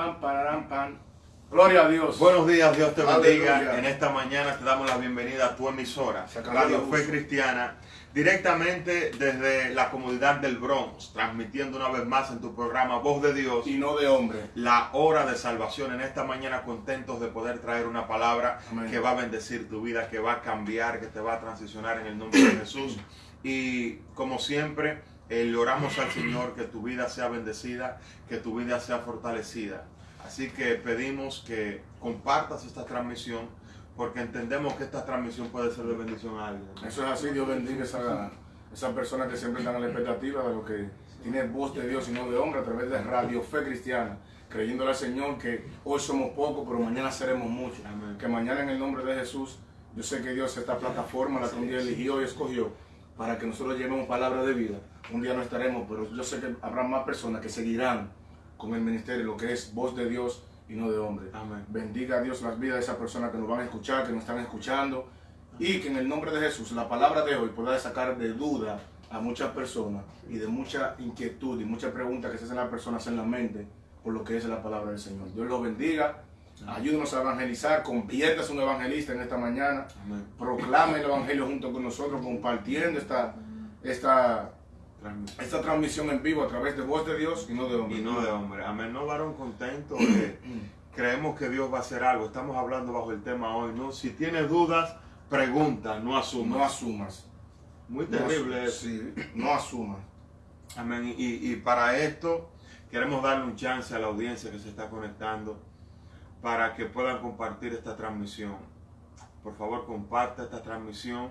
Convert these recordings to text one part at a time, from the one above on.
pam, pararán, pam. Gloria a Dios. Buenos días, Dios te bendiga. Aleluya. En esta mañana te damos la bienvenida a tu emisora, Radio. Fe Cristiana, directamente desde la comunidad del Bronx, transmitiendo una vez más en tu programa Voz de Dios, Y no de hombre. la hora de salvación. En esta mañana contentos de poder traer una palabra Amén. que va a bendecir tu vida, que va a cambiar, que te va a transicionar en el nombre de Jesús. Y como siempre, eh, le oramos al Señor que tu vida sea bendecida, que tu vida sea fortalecida. Así que pedimos que compartas esta transmisión porque entendemos que esta transmisión puede ser de bendición a alguien. Eso es así, Dios bendiga esa, esa persona que siempre están a la expectativa de lo que tiene voz de Dios y no de hombre a través de Radio Fe Cristiana, creyéndole al Señor que hoy somos pocos, pero mañana seremos muchos. Amén. Que mañana en el nombre de Jesús, yo sé que Dios esta plataforma, la que un día eligió y escogió, para que nosotros llevemos palabra de vida. Un día no estaremos, pero yo sé que habrá más personas que seguirán con el ministerio, lo que es voz de Dios y no de hombre. Amén. Bendiga a Dios las vidas de esas personas que nos van a escuchar, que nos están escuchando. Y que en el nombre de Jesús la palabra de hoy pueda sacar de duda a muchas personas y de mucha inquietud y muchas preguntas que se hacen las personas en la mente por lo que es la palabra del Señor. Dios los bendiga. Ayúdenos a evangelizar. Conviértase en un evangelista en esta mañana. Amén. Proclame el evangelio junto con nosotros, compartiendo esta, esta, Transmisión. esta transmisión en vivo a través de voz de Dios y no de hombre. Y no de hombre. Amén. No, varón contento. eh, creemos que Dios va a hacer algo. Estamos hablando bajo el tema hoy, ¿no? Si tienes dudas, pregunta, no asumas. No asumas. Muy terrible eso. Sí, no asumas. Amén. Y, y para esto queremos darle un chance a la audiencia que se está conectando para que puedan compartir esta transmisión. Por favor, comparte esta transmisión.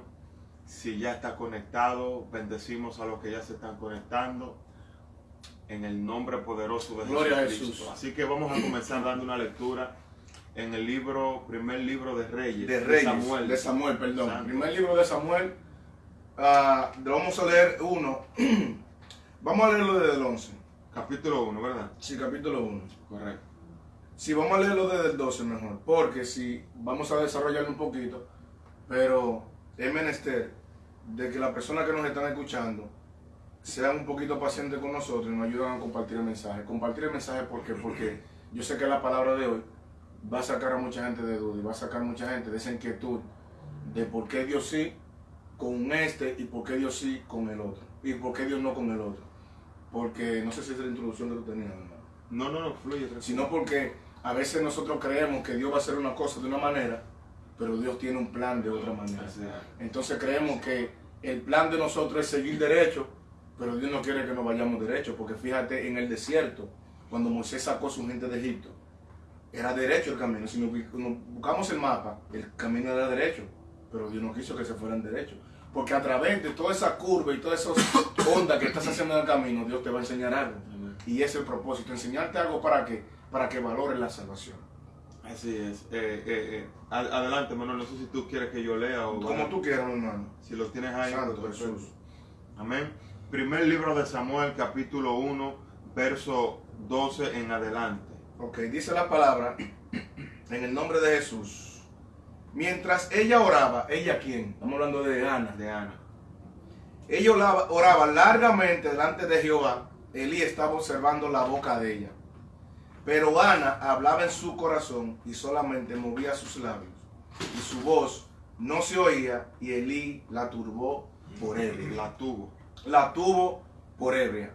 Si ya está conectado, bendecimos a los que ya se están conectando. En el nombre poderoso de Gloria a Jesucristo. Jesús. Así que vamos a comenzar dando una lectura en el libro, primer libro de Reyes, de Reyes, Samuel. de Samuel, perdón. Santo. Primer libro de Samuel. ah, vamos a leer uno. vamos a leerlo desde el 11. Capítulo 1, ¿verdad? Sí, capítulo 1. Correcto. Sí, vamos a leerlo desde el 12 mejor. Porque si vamos a desarrollarlo un poquito. Pero es menester de que las personas que nos están escuchando sean un poquito pacientes con nosotros y nos ayuden a compartir el mensaje. Compartir el mensaje porque, porque yo sé que la palabra de hoy va a sacar a mucha gente de duda y va a sacar a mucha gente de esa inquietud de por qué Dios sí con este y por qué Dios sí con el otro. Y por qué Dios no con el otro. Porque no sé si es la introducción que tú tenías, hermano No, no, no, fluye. tranquilo. sino porque a veces nosotros creemos que Dios va a hacer una cosa de una manera, pero Dios tiene un plan de otra manera. Entonces creemos que el plan de nosotros es seguir derecho, pero Dios no quiere que nos vayamos derecho, porque fíjate en el desierto, cuando Moisés sacó a su gente de Egipto, era derecho el camino. Si nos bu- nos buscamos el mapa, el camino era derecho, pero Dios no quiso que se fueran derecho. Porque a través de toda esa curva y todas esas ondas que estás haciendo en el camino, Dios te va a enseñar algo. Y ese es el propósito, enseñarte algo para que, para que valores la salvación. Así es. Eh, eh, eh, ad- adelante, Manuel. No sé si tú quieres que yo lea o Como tú quieras, hermano. Si lo tienes ahí. Santo pues. Jesús. Amén. Primer libro de Samuel, capítulo 1, verso 12 en adelante. Ok, dice la palabra en el nombre de Jesús. Mientras ella oraba, ¿ella quién? Estamos hablando de Ana. De Ana. Ella oraba, oraba largamente delante de Jehová. Elí estaba observando la boca de ella. Pero Ana hablaba en su corazón y solamente movía sus labios. Y su voz no se oía y Elí la turbó por ebria. La tuvo. La tuvo por ebria.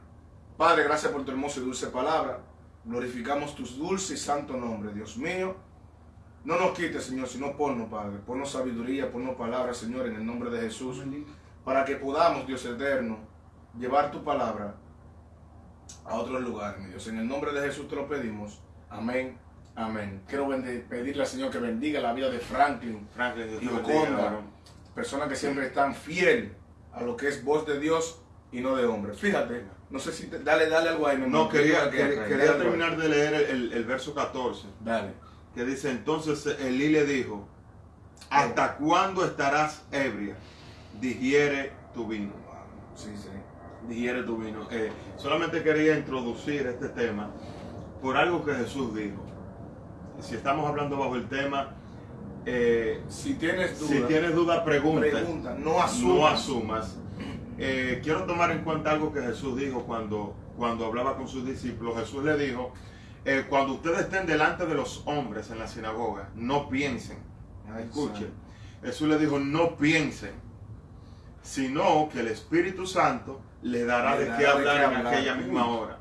Padre, gracias por tu hermosa y dulce palabra. Glorificamos tu dulce y santo nombre, Dios mío. No nos quites, Señor, sino ponnos, Padre. Ponnos sabiduría, ponnos palabra, Señor, en el nombre de Jesús. Para que podamos, Dios eterno, llevar tu palabra a otros lugares, mi Dios. En el nombre de Jesús te lo pedimos. Amén. Amén. Quiero pedirle al Señor que bendiga la vida de Franklin, Franklin, y Oconda, personas que siempre están fiel a lo que es voz de Dios y no de hombre. Fíjate, no sé si te- dale, dale algo ahí, No, quería, Que- terminar de leer el, el- el verso 14, Dale. que dice, entonces Elí le dijo, ¿hasta cuándo estarás ebria? Digiere tu vino. Sí, sí. Digiere tu vino. Eh, solamente quería introducir este tema por algo que Jesús dijo. Si estamos hablando bajo el tema, eh, Si tienes duda, si tienes duda, pregunta. pregunta, no asumas. No asumas. Eh, quiero tomar en cuenta algo que Jesús dijo cuando, cuando hablaba con sus discípulos. Jesús le dijo, eh, cuando ustedes estén delante de los hombres en la sinagoga, no piensen. Ay, Escuchen. Jesús le dijo, no piensen, sino que el Espíritu Santo le dará Le de qué hablar en aquella misma hora.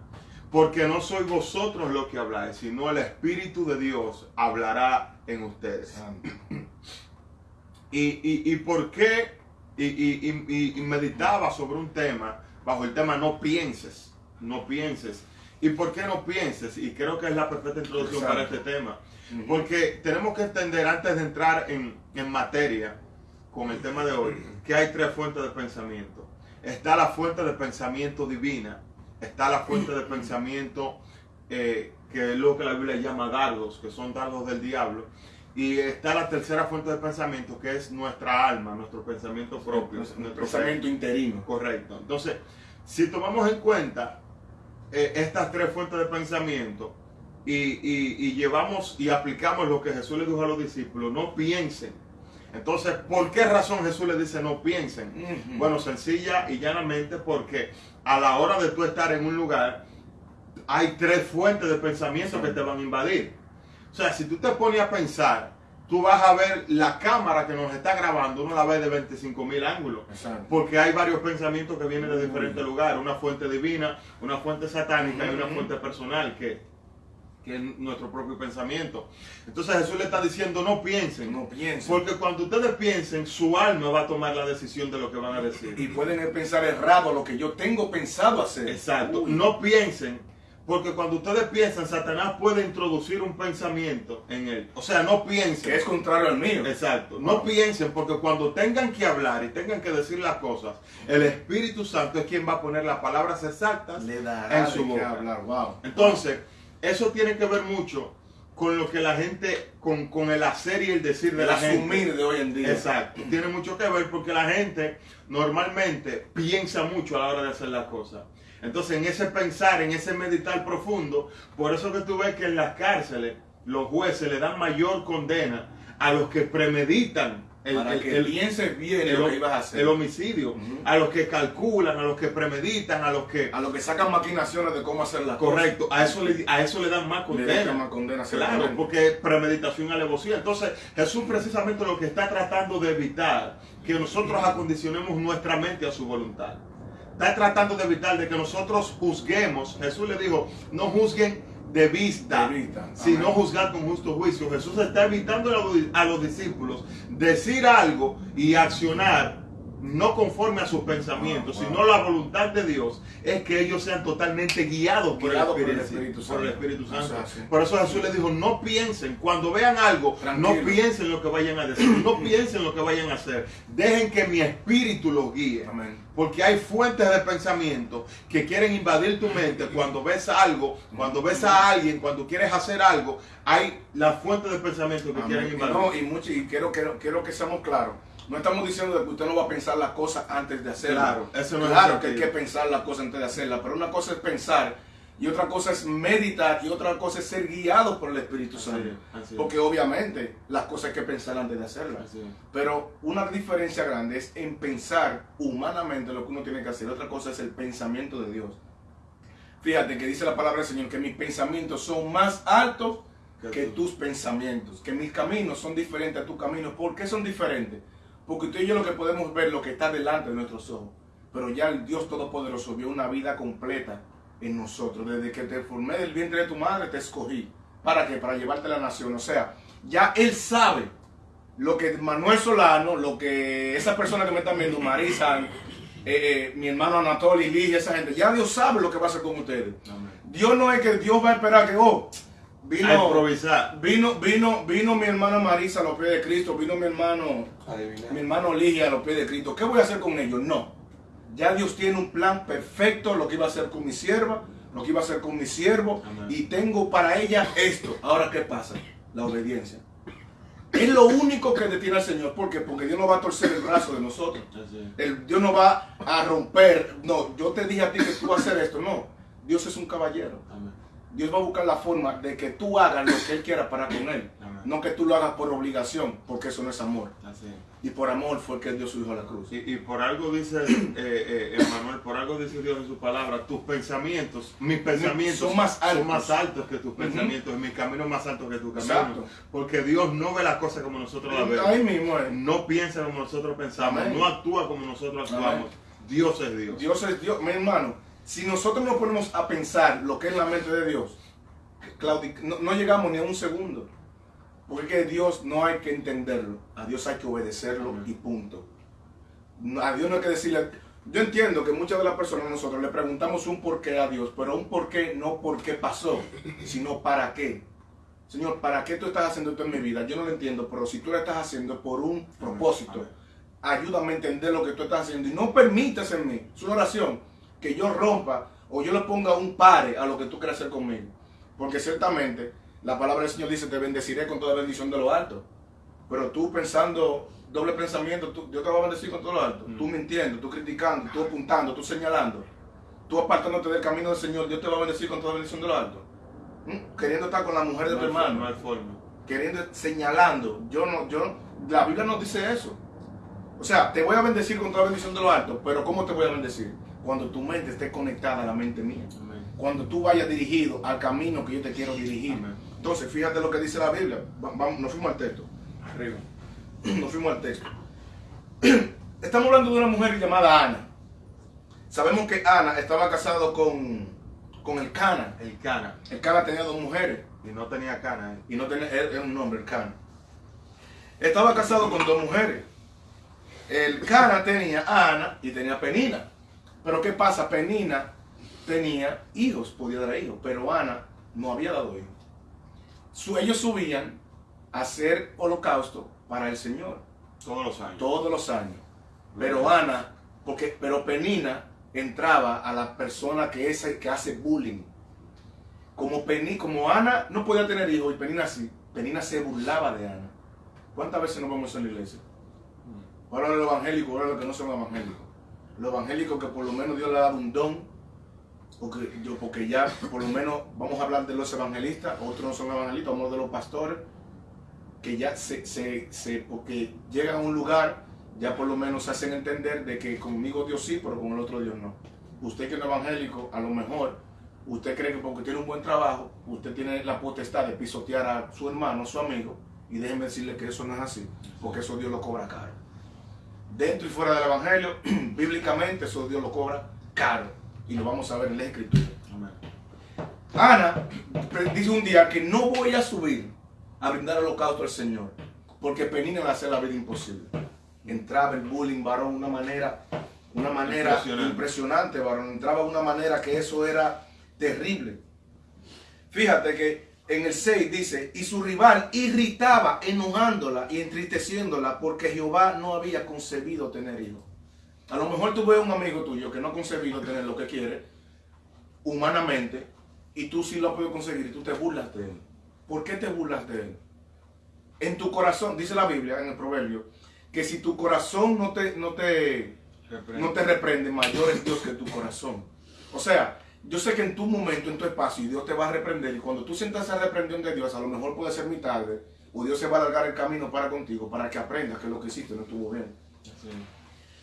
Porque no sois vosotros los que habláis, sino el Espíritu de Dios hablará en ustedes. ¿Y, y, y por qué? Y, y- meditaba sobre un tema, bajo el tema no pienses, no pienses. ¿Y por qué no pienses? Y creo que es la perfecta introducción para este tema. Porque tenemos que entender antes de entrar en, en materia con el tema de hoy, que hay tres fuentes de pensamiento. Está la fuente de pensamiento divina, está la fuente de pensamiento eh, que es lo que la Biblia llama dardos, que son dardos del diablo, y está la tercera fuente de pensamiento, que es nuestra alma, nuestro pensamiento propio, Nuestro nuestro pensamiento interino. Correcto. Entonces, si tomamos en cuenta eh, estas tres fuentes de pensamiento y, y- y llevamos y aplicamos lo que Jesús le dijo a los discípulos, no piensen. Entonces, ¿por qué razón Jesús le dice no piensen? Bueno, sencilla y llanamente porque a la hora de tú estar en un lugar, hay tres fuentes de pensamiento que te van a invadir. O sea, si tú te pones a pensar, tú vas a ver la cámara que nos está grabando, uno la ve de 25 mil ángulos. Exacto. Porque hay varios pensamientos que vienen de diferentes lugares, una fuente divina, una fuente satánica y una fuente personal que, que es nuestro propio pensamiento. Entonces Jesús le está diciendo no piensen, No piensen. porque cuando ustedes piensen, su alma va a tomar la decisión de lo que van a decir. Y pueden pensar errado lo que yo tengo pensado hacer. Exacto, Uy. no piensen, porque cuando ustedes piensan, Satanás puede introducir un pensamiento en él. O sea, no piensen. Que es contrario al mío. Exacto. No piensen porque cuando tengan que hablar y tengan que decir las cosas, el Espíritu Santo es quien va a poner las palabras exactas Le dará en su boca. hablar. Wow. Entonces, eso tiene que ver mucho con lo que la gente, con, con el hacer y el decir de El la gente. asumir de hoy en día. Exacto. Tiene mucho que ver porque la gente normalmente piensa mucho a la hora de hacer las cosas. Entonces, en ese pensar, en ese meditar profundo, por eso que tú ves que en las cárceles los jueces le dan mayor condena a los que premeditan el, Para el- que el- pienses bien el- lo que ibas a hacer. el homicidio, a los que calculan, a los que premeditan, a los que... A los que sacan maquinaciones de cómo hacer las Correcto, a eso le, a eso le dan más cosas. Le dan condena. más condena, Claro, porque premeditación alevosía. Entonces, Jesús precisamente lo que está tratando de evitar, que nosotros acondicionemos nuestra mente a su voluntad. Está tratando de evitar de que nosotros juzguemos. Jesús le dijo, no juzguen de vista, De vista, sino juzgar con justo juicio. Jesús está evitando a los discípulos decir algo y accionar no conforme a sus pensamientos, Wow, wow. sino la voluntad de Dios es que ellos sean totalmente guiados por, el, por el Espíritu, Espíritu por el Santo. Espíritu. Por eso Jesús les dijo, no piensen, cuando vean algo, Tranquilo. no piensen lo que vayan a decir, no piensen lo que vayan a hacer. Dejen que mi espíritu los guíe. Amén. Porque hay fuentes de pensamiento que quieren invadir tu mente cuando ves algo, cuando ves a alguien, cuando quieres hacer algo, hay las fuentes de pensamiento que Amén. quieren invadir. no, y, mucho, y quiero, quiero, quiero que seamos claros. No estamos diciendo de que usted no va a pensar las cosas antes de hacerlas. Claro, eso no Claro que hay que pensar las cosas antes de hacerlas, pero una cosa es pensar y otra cosa es meditar y otra cosa es ser guiado por el Espíritu Santo. es, así es. Porque obviamente las cosas hay que pensar antes de hacerlas. Pero una diferencia grande es en pensar humanamente lo que uno tiene que hacer. Otra cosa es el pensamiento de Dios. Fíjate que dice la palabra del Señor que mis pensamientos son más altos Que tus pensamientos, que mis caminos son diferentes a tus caminos. ¿Por qué son diferentes? Porque tú y yo lo que podemos ver lo que está delante de nuestros ojos. Pero ya el Dios Todopoderoso vio una vida completa en nosotros. Desde que te formé del vientre de tu madre, te escogí. ¿Para qué? Para llevarte a la nación. O sea, ya Él sabe lo que Manuel Solano, lo que esa persona que me está viendo, Marisa, eh, eh, mi hermano Anatolio, Ligia, esa gente, ya Dios sabe lo que va a hacer con ustedes. Amén. Dios no es que Dios va a esperar que, oh, A vino, improvisar. vino, vino, vino mi hermana Marisa a los pies de Cristo, vino mi hermano, mi hermano Ligia a los pies de Cristo. ¿Qué voy a hacer con ellos? No. Ya Dios tiene un plan perfecto, lo que iba a hacer con mi sierva, lo que iba a hacer con mi siervo, Amén. y tengo para ella esto. Ahora, ¿qué pasa? La obediencia. Es lo único que detiene al Señor. ¿Por qué? Porque Dios no va a torcer el brazo de nosotros. El, Dios no va a romper. No, yo te dije a ti que tú vas a hacer esto. No. Dios es un caballero. Amén. Dios va a buscar la forma de que tú hagas lo que Él quiera para con Él. Amén. No que tú lo hagas por obligación, porque eso no es amor. Así es. Y por amor fue que dio su hijo a la cruz. Y, y por algo dice eh, eh, Emmanuel, por algo dice Dios en su palabra, tus pensamientos, mis pensamientos Son más altos. son más altos que tus pensamientos, y mis caminos más altos que tus caminos. Exacto. Porque Dios no ve las cosas como nosotros las vemos. Ahí mismo es. No piensa como nosotros pensamos, Amén. no actúa como nosotros actuamos. Amén. Dios es Dios. Dios es Dios. Mi hermano, si nosotros nos ponemos a pensar lo que es la mente de Dios, claudi- no, no llegamos ni a un segundo. Porque Dios no hay que entenderlo. A Dios hay que obedecerlo y punto. A Dios no hay que decirle. Yo entiendo que muchas de las personas nosotros le preguntamos un por qué a Dios, pero un por qué no por qué pasó, sino para qué. Señor, ¿para qué tú estás haciendo esto en mi vida? Yo no lo entiendo, pero si tú lo estás haciendo por un propósito, ayúdame a entender lo que tú estás haciendo y no permitas en mí, es una oración, que yo rompa o yo le ponga un pare a lo que tú quieras hacer conmigo. Porque ciertamente la palabra del Señor dice, te bendeciré con toda bendición de lo alto. Pero tú pensando doble pensamiento, tú- Dios te va a bendecir con todo lo alto. Mm. Tú mintiendo, tú criticando, tú apuntando, tú señalando, tú apartándote del camino del Señor, Dios te va a bendecir con toda bendición de lo alto. ¿Mm? Queriendo estar con la mujer de No tu forma, hermano no hay forma. queriendo señalando. Yo no, yo, la Biblia no dice eso. O sea, te voy a bendecir con toda bendición de lo alto, pero ¿cómo te voy a bendecir? Cuando tu mente esté conectada a la mente mía. Amén. Cuando tú vayas dirigido al camino que yo te quiero dirigir. Amén. Entonces, fíjate lo que dice la Biblia. Vamos, nos fuimos al texto. Arriba. Nos fuimos al texto. Estamos hablando de una mujer llamada Ana. Sabemos que Ana estaba casado con, con el Cana. El Cana. El Cana tenía dos mujeres Y no tenía cana. ¿eh? y no tenía era un nombre, el Cana. Estaba casado con dos mujeres. El Cana tenía a Ana y tenía a Penina. Pero ¿qué pasa? Penina tenía hijos, podía dar hijos, pero Ana no había dado hijos. Ellos subían a hacer holocausto para el Señor Todos los años. todos los años. Pero Ana, porque, pero Penina entraba a la persona que, es, que hace bullying. Como, Peni, como Ana no podía tener hijos y Penina sí, Penina se burlaba de Ana. ¿Cuántas veces nos vemos en la iglesia? Ahora los evangélicos, ahora los que no son evangélicos. Los evangélicos que por lo menos Dios le ha dado un don, porque, yo, porque ya por lo menos vamos a hablar de los evangelistas, otros no son evangelistas, vamos a de los pastores, que ya se, se, se- porque llegan a un lugar, ya por lo menos se hacen entender de que conmigo Dios sí, pero con el otro Dios no. Usted que es evangélico, a lo mejor, usted cree que porque tiene un buen trabajo, usted tiene la potestad de pisotear a su hermano, su amigo, y déjenme decirle que eso no es así, porque eso Dios lo cobra caro. Dentro y fuera del evangelio, bíblicamente, eso Dios lo cobra caro, y lo vamos a ver en la escritura. Ana dice un día que no voy a subir a brindar holocausto al Señor, porque Penina le hace la vida imposible. Entraba el bullying, varón, de una manera, una manera Impresionante. impresionante, varón. Entraba de una manera que eso era terrible. Fíjate que en el 6 dice, y su rival irritaba, enojándola y entristeciéndola, porque Jehová no había concebido tener hijos. A lo mejor tú ves un amigo tuyo que no ha concebido tener lo que quiere, humanamente, y tú sí lo has podido conseguir y tú te burlas de él. ¿Por qué te burlas de él? En tu corazón, dice la Biblia en el proverbio, que si tu corazón no te, no te, Reprende. no te reprende, mayor es Dios que tu corazón. O sea, yo sé que en tu momento, en tu espacio, Dios te va a reprender. Y cuando tú sientas esa reprensión de Dios, a lo mejor puede ser muy tarde, o Dios se va a alargar el camino para contigo, para que aprendas que lo que hiciste no estuvo bien.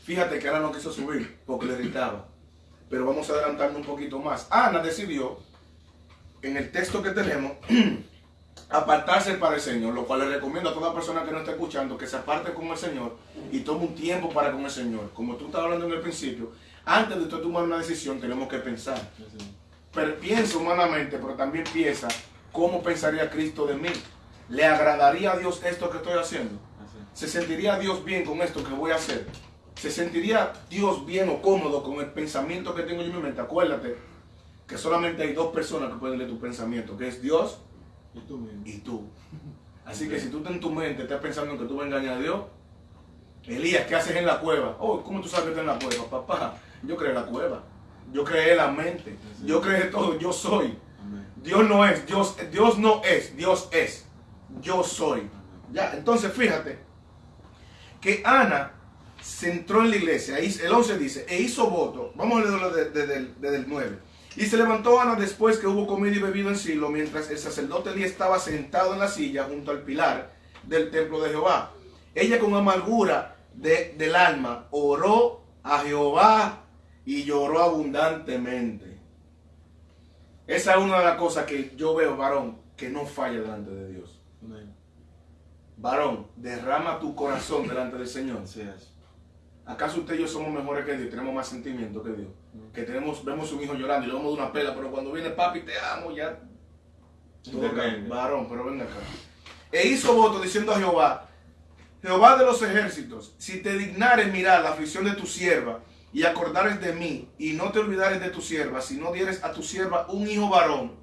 Fíjate que Ana no quiso subir porque le irritaba. Pero vamos a adelantarnos un poquito más. Ana decidió, en el texto que tenemos, apartarse para el Señor, lo cual le recomiendo a toda persona que no esté escuchando que se aparte con el Señor y tome un tiempo para con el Señor. Como tú estabas hablando en el principio, antes de tú tomar una decisión tenemos que pensar. Pero piensa humanamente, pero también piensa cómo pensaría Cristo de mí. ¿Le agradaría a Dios esto que estoy haciendo? ¿Se sentiría Dios bien con esto que voy a hacer? ¿Se sentiría Dios bien o cómodo con el pensamiento que tengo yo en mi mente? Acuérdate que solamente hay dos personas que pueden leer tu pensamiento, que es Dios ¿Y tú mismo? y tú. Así que si tú en tu mente estás pensando que tú vas a engañar a Dios, Elías, ¿qué haces en la cueva? Oh, ¿cómo tú sabes que estás en la cueva? Papá, yo creé la cueva. Yo creé la mente. Yo creé todo. Yo soy. Dios no es, Dios, Dios no es, Dios es. Yo soy. Ya, entonces fíjate que Ana se entró en la iglesia, el 11 dice, e hizo voto, vamos a leerlo desde, desde el 9, Y se levantó Ana después que hubo comido y bebido en Silo, mientras el sacerdote Elí estaba sentado en la silla junto al pilar del templo de Jehová. Ella con amargura de- del alma oró a Jehová y lloró abundantemente. Esa es una de las cosas que yo veo, varón, que no falla delante de Dios. Varón, derrama tu corazón delante del Señor. Así es. ¿Acaso usted y yo somos mejores que Dios? Tenemos más sentimiento que Dios. Que tenemos, vemos un hijo llorando y le vamos de una pela, pero cuando viene papi, te amo, ya. Varón, pero venga acá. E hizo voto diciendo a Jehová, Jehová de los ejércitos, si te dignares mirar la aflicción de tu sierva y acordares de mí y no te olvidares de tu sierva, si no dieres a tu sierva un hijo varón,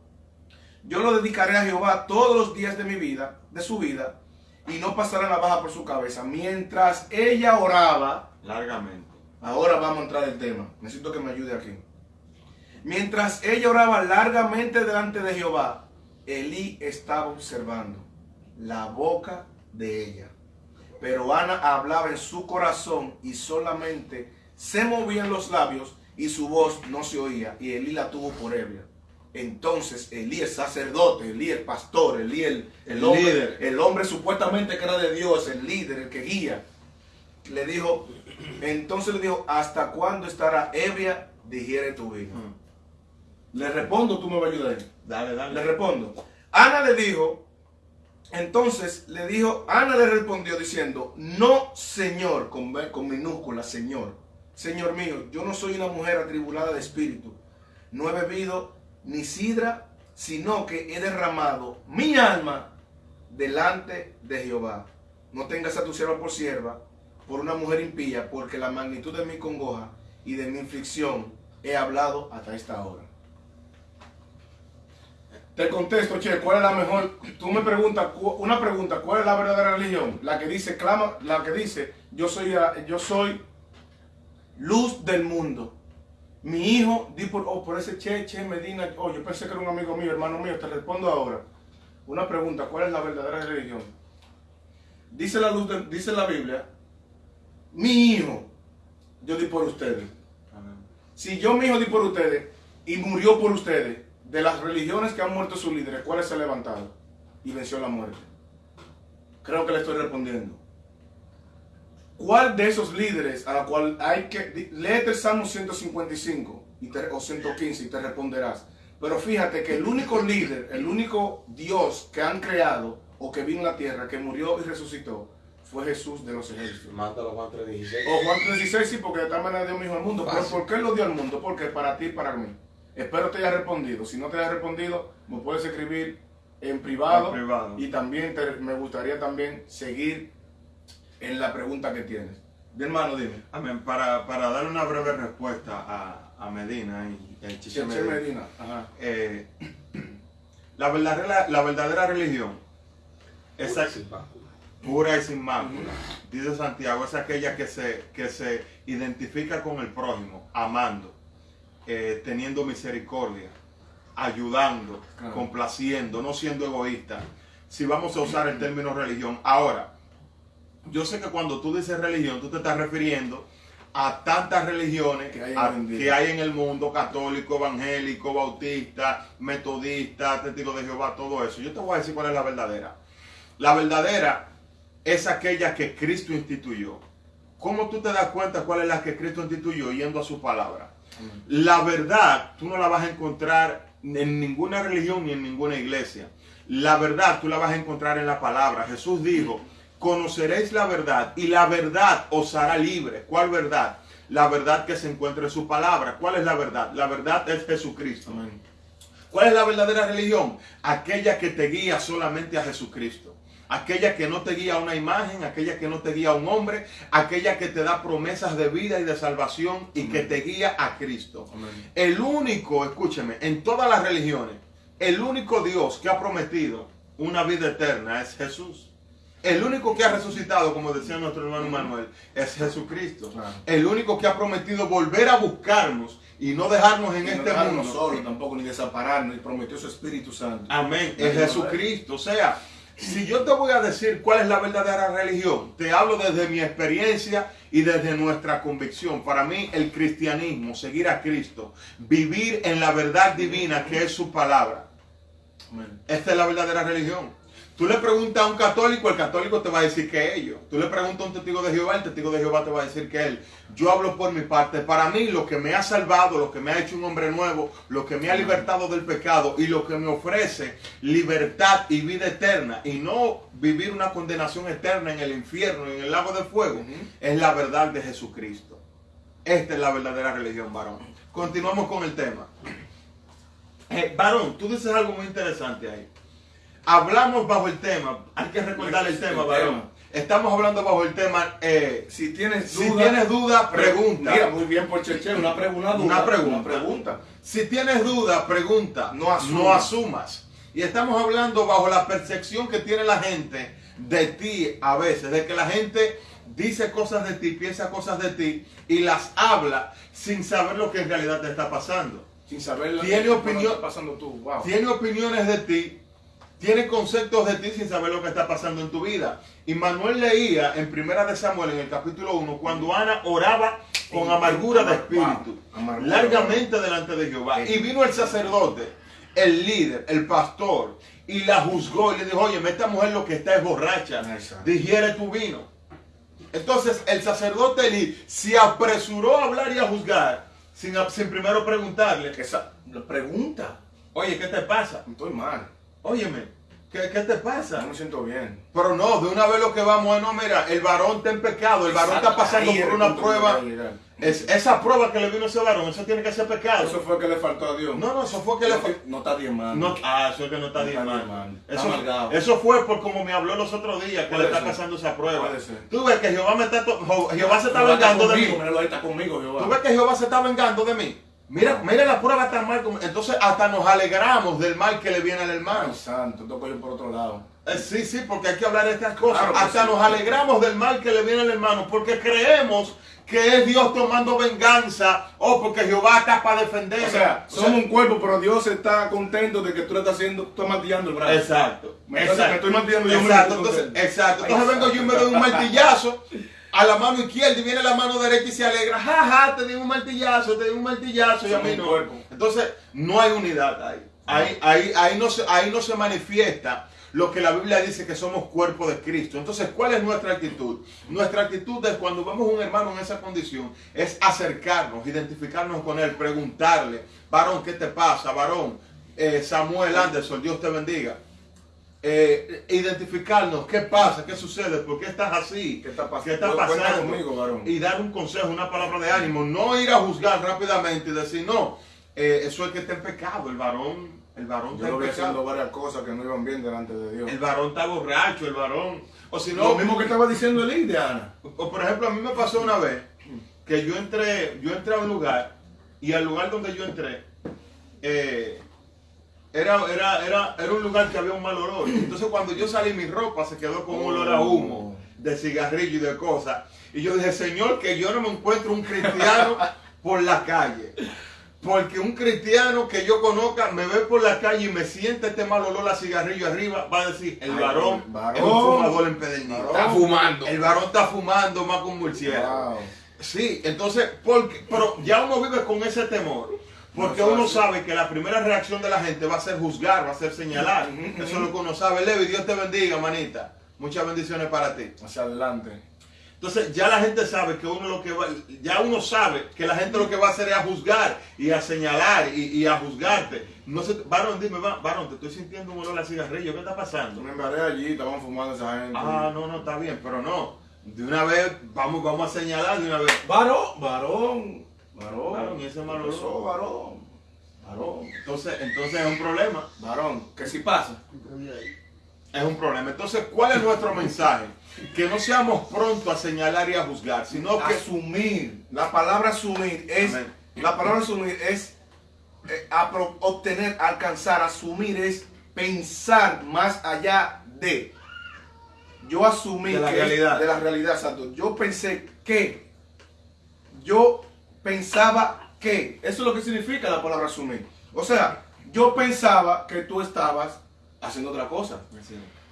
yo lo dedicaré a Jehová todos los días de mi vida, de su vida, y no pasará navaja por su cabeza. Mientras ella oraba, Largamente. Ahora vamos a entrar al tema. Necesito que me ayude aquí. Mientras ella oraba largamente delante de Jehová, Elí estaba observando la boca de ella. Pero Ana hablaba en su corazón y solamente se movían los labios y su voz no se oía. Y Elí la tuvo por ebria. Entonces Elí el sacerdote, Elí el pastor, Elí el, el El hombre, líder. el hombre supuestamente que era de Dios, el líder, el que guía, le dijo, entonces le dijo, ¿hasta cuándo estará ebria? Digiere tu vino. Le respondo, tú me vas a ayudar. Dale, Le dale. respondo. Ana le dijo, entonces le dijo, Ana le respondió diciendo, no, Señor, con, con minúscula, Señor. Señor mío, yo no soy una mujer atribulada de espíritu. No he bebido ni sidra, sino que he derramado mi alma delante de Jehová. No tengas a tu sierva por sierva, por una mujer impía, porque la magnitud de mi congoja y de mi aflicción he hablado hasta esta hora. Te contesto, che, ¿cuál es la mejor? Tú me preguntas, una pregunta, ¿cuál es la verdadera religión? La que dice, clama, la que dice, yo soy, yo soy luz del mundo. Mi hijo, di por, oh, por ese Che, Che Medina, oh, yo pensé que era un amigo mío, hermano mío, te respondo ahora. Una pregunta, ¿cuál es la verdadera religión? Dice la luz, de- dice la Biblia, mi hijo, yo di por ustedes. Amén. Si yo mi hijo di por ustedes y murió por ustedes, de las religiones que han muerto sus líderes, ¿cuáles se levantaron y venció la muerte? Creo que le estoy respondiendo. ¿Cuál de esos líderes a la cual hay que... Léete el Salmo 155 y te- o 115 y te responderás. Pero fíjate que el único líder, el único Dios que han creado o que vino a la tierra, que murió y resucitó, fue Jesús de los ejércitos. Mátalo Juan 3.16. O Juan 3.16 sí, porque de tal manera dio mi hijo al mundo. ¿Pero por qué lo dio al mundo? Porque para ti y para mí. Espero te haya respondido. Si no te haya respondido, me puedes escribir en privado. En privado. Y también te- me gustaría también seguir en la pregunta que tienes. De hermano, dime. Amén. Para, para dar una breve respuesta a, a Medina y el Chiche Medina. Medina. Ajá. Eh, la, verdadera, la verdadera religión es Pura y sin mácula. pura y sin mácula. Dice Santiago, es aquella que se, que se identifica con el prójimo, amando, eh, teniendo misericordia, ayudando, Claro. complaciendo, no siendo egoísta. Si vamos a usar el término religión. Ahora, yo sé que cuando tú dices religión, tú te estás refiriendo a tantas religiones Que hay a- que hay en el mundo, católico, evangélico, bautista, metodista, testigo de Jehová, todo eso. Yo te voy a decir cuál es la verdadera. La verdadera es aquella que Cristo instituyó. ¿Cómo tú te das cuenta cuál es la que Cristo instituyó yendo a su palabra? La verdad tú no la vas a encontrar en ninguna religión ni en ninguna iglesia. La verdad tú la vas a encontrar en la palabra. Jesús dijo, conoceréis la verdad y la verdad os hará libre. ¿Cuál verdad? La verdad que se encuentra en su palabra. ¿Cuál es la verdad? La verdad es Jesucristo. Amén. ¿Cuál es la verdadera religión? Aquella que te guía solamente a Jesucristo. Aquella que no te guía a una imagen, aquella que no te guía a un hombre, aquella que te da promesas de vida y de salvación y que te guía a Cristo. Amén. El único, escúcheme, en todas las religiones, el único Dios que ha prometido una vida eterna es Jesús. El único que ha resucitado, como decía nuestro hermano Manuel, es Jesucristo. Claro. El único que ha prometido volver a buscarnos y no dejarnos en Y no este dejarnos mundo. solos tampoco, ni desampararnos, y prometió su Espíritu Santo. Amén. Amén. Es Jesucristo. O sea, si yo te voy a decir cuál es la verdadera religión, te hablo desde mi experiencia y desde nuestra convicción. Para mí el cristianismo, seguir a Cristo, vivir en la verdad divina que es su palabra. Esta es la verdadera religión. Tú le preguntas a un católico, el católico te va a decir que ellos. Tú le preguntas a un testigo de Jehová, el testigo de Jehová te va a decir que él. Yo hablo por mi parte. Para mí, lo que me ha salvado, lo que me ha hecho un hombre nuevo, lo que me ha libertado del pecado y lo que me ofrece libertad y vida eterna y no vivir una condenación eterna en el infierno, en el lago de fuego, es la verdad de Jesucristo. Esta es la verdadera religión, varón. Continuamos con el tema. Eh, varón, tú dices algo muy interesante ahí hablamos bajo el tema, hay que recordar el tema, varón. Estamos hablando bajo el tema. Eh, si tienes duda, si tienes duda pregunta. Mira, muy bien por Cheche, una pregunta. Una pregunta. Si tienes duda, pregunta. No asumas. no asumas. Y estamos hablando bajo la percepción que tiene la gente de ti a veces, de que la gente dice cosas de ti, piensa cosas de ti y las habla sin saber lo que en realidad te está pasando. Sin saber lo tiene que opinión, está pasando tú. Wow. Tiene opiniones de ti tiene conceptos de ti sin saber lo que está pasando en tu vida. Y Manuel leía en Primera de Samuel, en el capítulo 1, cuando Ana oraba con amargura de espíritu, largamente delante de Jehová. Y vino el sacerdote, el líder, el pastor, y la juzgó y le dijo, oye, esta mujer lo que está es borracha, digiere tu vino. Entonces el sacerdote se apresuró a hablar y a juzgar, sin, sin primero preguntarle. Esa, pregunta. Oye, ¿qué te pasa? Estoy mal. Óyeme, ¿qué, te pasa? No me siento bien. Pero no, de una vez lo que vamos es, no, mira, el varón está en pecado, el varón está pasando por una prueba. Es, esa prueba que le vino a ese varón, eso tiene que ser pecado. Eso fue que le faltó a Dios. No, no, eso fue que le faltó. No está diezmando. No, ah, eso es que no está diezmando. Eso, eso fue por como me habló los otros días que le está pasando esa prueba. Tú ves que Jehová me está Jehová se está vengando de mí. Tú ves que Jehová se está vengando de mí. Mira, mira la prueba tan mal. Entonces hasta nos alegramos del mal que le viene al hermano. santo, toco yo por otro lado. Eh, sí, sí, porque hay que hablar de estas cosas. hasta nos alegramos del mal que le viene al hermano, porque creemos que es Dios tomando venganza o porque Jehová está para defender. O sea, somos un cuerpo, pero Dios está contento de que tú le estás haciendo, tú estás martillando el brazo. Exacto. Entonces, exacto. me estoy martillando yo exacto, entonces, exacto. Entonces vengo yo y me doy un martillazo a la mano izquierda y viene la mano derecha y se alegra. Jaja, te di un martillazo, te di un martillazo y a mí no. Entonces, no hay unidad ahí. Ahí, ahí, ahí, no se, ahí no se manifiesta lo que la Biblia dice que somos cuerpo de Cristo. Entonces, ¿cuál es nuestra actitud? Nuestra actitud es cuando vemos a un hermano en esa condición, es acercarnos, identificarnos con él, preguntarle, varón, ¿qué te pasa? Varón, eh, Samuel Anderson, Dios te bendiga. Eh, identificarnos qué pasa, qué sucede, por qué estás así, qué está, pasando conmigo, y dar un consejo, una palabra de ánimo, no ir a juzgar rápidamente y decir no, eh, eso es que está en pecado, el varón, el varón Yo está en haciendo varias cosas que no iban bien delante de Dios. El varón está borracho, el varón, o si no, lo mismo que estaba diciendo el de Ana. O, por ejemplo a mí me pasó una vez que yo entré, yo entré a un lugar y al lugar donde yo entré eh, era, era, era, era un lugar que había un mal olor. Entonces cuando yo salí mi ropa se quedó con un olor a humo, de cigarrillo y de cosas. Y yo dije, Señor, que yo no me encuentro un cristiano por la calle. Porque un cristiano que yo conozca me ve por la calle y me siente este mal olor a cigarrillo arriba, va a decir, el varón, es un fumador empedernido. Está fumando. El varón está fumando más que un murciélago. Sí, entonces, porque, pero ya uno vive con ese temor. Porque uno sabe que la primera reacción de la gente va a ser juzgar, va a ser señalar. Eso es lo que uno sabe. Levi, Dios te bendiga, manita. Muchas bendiciones para ti. Hacia adelante. Entonces ya la gente sabe que uno lo que va, ya uno sabe que la gente lo que va a hacer es a juzgar y a señalar y, a juzgarte. No sé, varón, dime, varón, te estoy sintiendo un olor a cigarrillo, ¿qué está pasando? Me embaré allí, estaban fumando esa gente. Ah, no, no, está bien, pero no. De una vez, vamos, vamos a señalar de una vez. Varón, varón. Varón. Varón, y ese mal olor. varón. Varón. Entonces, entonces es un problema. Varón, ¿qué si pasa? Es un problema. Entonces, ¿cuál es nuestro mensaje? Que no seamos prontos a señalar y a juzgar, sino que asumir. La palabra asumir es la palabra asumir es eh, obtener, alcanzar, asumir es pensar más allá de. Yo asumí de la realidad. de la realidad, Santo. Yo pensé que yo pensaba que, eso es lo que significa la palabra asumir. O sea, yo pensaba que tú estabas haciendo otra cosa.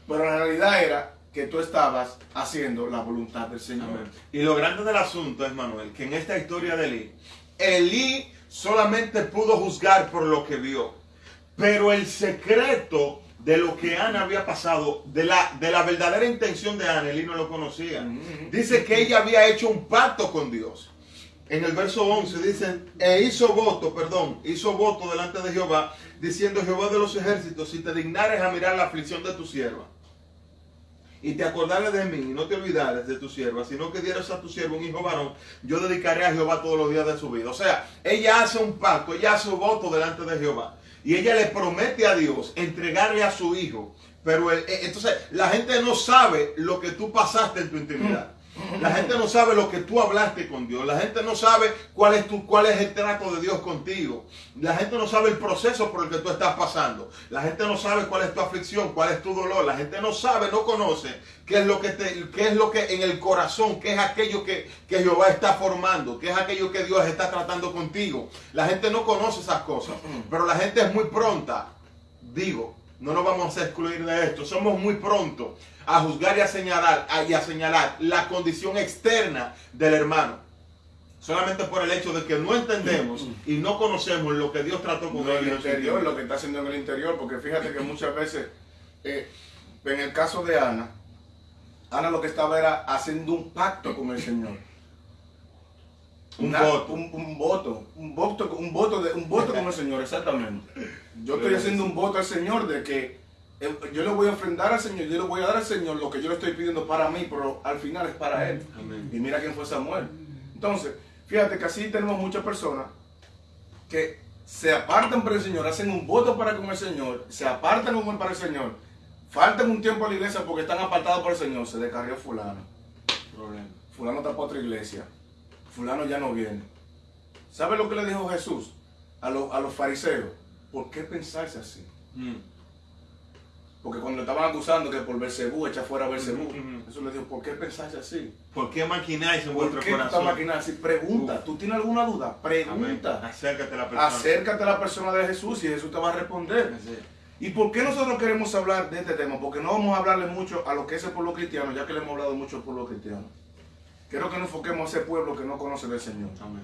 pero la realidad era que tú estabas haciendo la voluntad del Señor. Amén. Y lo grande del asunto es, Manuel, que en esta historia de Elí, Elí solamente pudo juzgar por lo que vio. Pero el secreto de lo que Ana había pasado, de la, de la verdadera intención de Ana, Elí no lo conocía. Ujú. Dice que ella había hecho un pacto con Dios. En el verso 11 dice, e hizo voto, perdón, hizo voto delante de Jehová, diciendo Jehová de los ejércitos, si te dignares a mirar la aflicción de tu sierva, y te acordares de mí, y no te olvidares de tu sierva, sino que dieras a tu siervo un hijo varón, yo dedicaré a Jehová todos los días de su vida. O sea, ella hace un pacto, ella hace un voto delante de Jehová, y ella le promete a Dios entregarle a su hijo. Pero el- eh, entonces la gente no sabe lo que tú pasaste en tu intimidad. La gente no sabe lo que tú hablaste con Dios. La gente no sabe cuál es, tu, cuál es el trato de Dios contigo. La gente no sabe el proceso por el que tú estás pasando. La gente no sabe cuál es tu aflicción, cuál es tu dolor. La gente no sabe, no conoce qué es lo que, te, qué es lo que en el corazón, qué es aquello que, que Jehová está formando, qué es aquello que Dios está tratando contigo. La gente no conoce esas cosas. Pero la gente es muy pronta. Digo, no nos vamos a excluir de esto. Somos muy prontos a juzgar y a señalar, a- y a señalar la condición externa del hermano. Solamente por el hecho de que no entendemos y no conocemos lo que Dios trató con No, él el interior. lo que está haciendo en el interior, porque fíjate que muchas veces, eh, en el caso de Ana, Ana lo que estaba era haciendo un pacto con el Señor. Un Una- voto. Un, un voto, un voto, un voto, de, un voto con el Señor, exactamente. Yo estoy haciendo un voto al Señor de que eh, yo le voy a ofrendar al Señor, yo le voy a dar al Señor lo que yo le estoy pidiendo para mí, pero al final es para Él. Amén. Y mira quién fue Samuel. Entonces, fíjate que así tenemos muchas personas que se apartan para el Señor, hacen un voto para con el Señor, se apartan un para el Señor, faltan un tiempo a la iglesia porque están apartados por el Señor, se descarrió fulano, Problema. fulano está para otra iglesia, fulano ya no viene. ¿Sabe lo que le dijo Jesús a, los- a los fariseos? ¿Por qué pensarse así? Mm. Porque cuando le estaban acusando que por Bersebú echa fuera a Bersebú, Ujú, ujú. Jesús le dijo, ¿por qué pensarse así? ¿Por qué maquináis en ¿Por vuestro qué tú corazón? maquinando así? Pregunta. ¿Tú tienes alguna duda? Amén. Pregunta. Acércate a la persona. Acércate a la persona de Jesús y Jesús te va a responder. Así. ¿Y por qué nosotros queremos hablar de este tema? Porque no vamos a hablarle mucho a lo que es el pueblo cristiano, ya que le hemos hablado mucho al pueblo cristiano. Quiero que nos enfoquemos a ese pueblo que no conoce del Señor. Amén.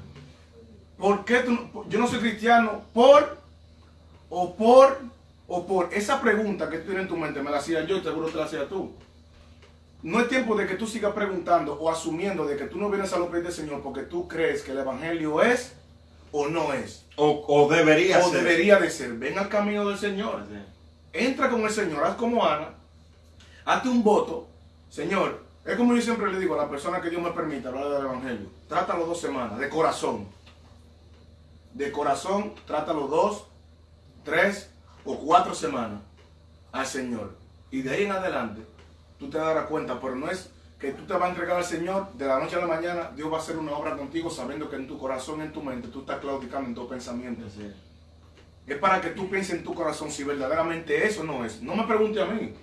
¿Por qué tú yo no soy cristiano? ¿Por o por o por esa pregunta que tú tienes en tu mente? Me la hacía yo y seguro te la hacía tú. No es tiempo de que tú sigas preguntando o asumiendo de que tú no vienes a los pies del Señor porque tú crees que el Evangelio es o no es. O, o debería O ser. debería de ser. Ven al camino del Señor. Entra con el Señor, haz como Ana, hazte un voto. Señor, es como yo siempre le digo a la persona que Dios me permita hablar del Evangelio. Trátalo dos semanas, de corazón. De corazón, trátalo dos, tres o cuatro semanas al Señor. Y de ahí en adelante, tú te darás cuenta, pero no es que tú te vas a entregar al Señor de la noche a la mañana, Dios va a hacer una obra contigo sabiendo que en tu corazón, en tu mente, tú estás claudicando en tu pensamiento. Así. Es para que tú pienses en tu corazón si verdaderamente eso no es. No me pregunte a mí.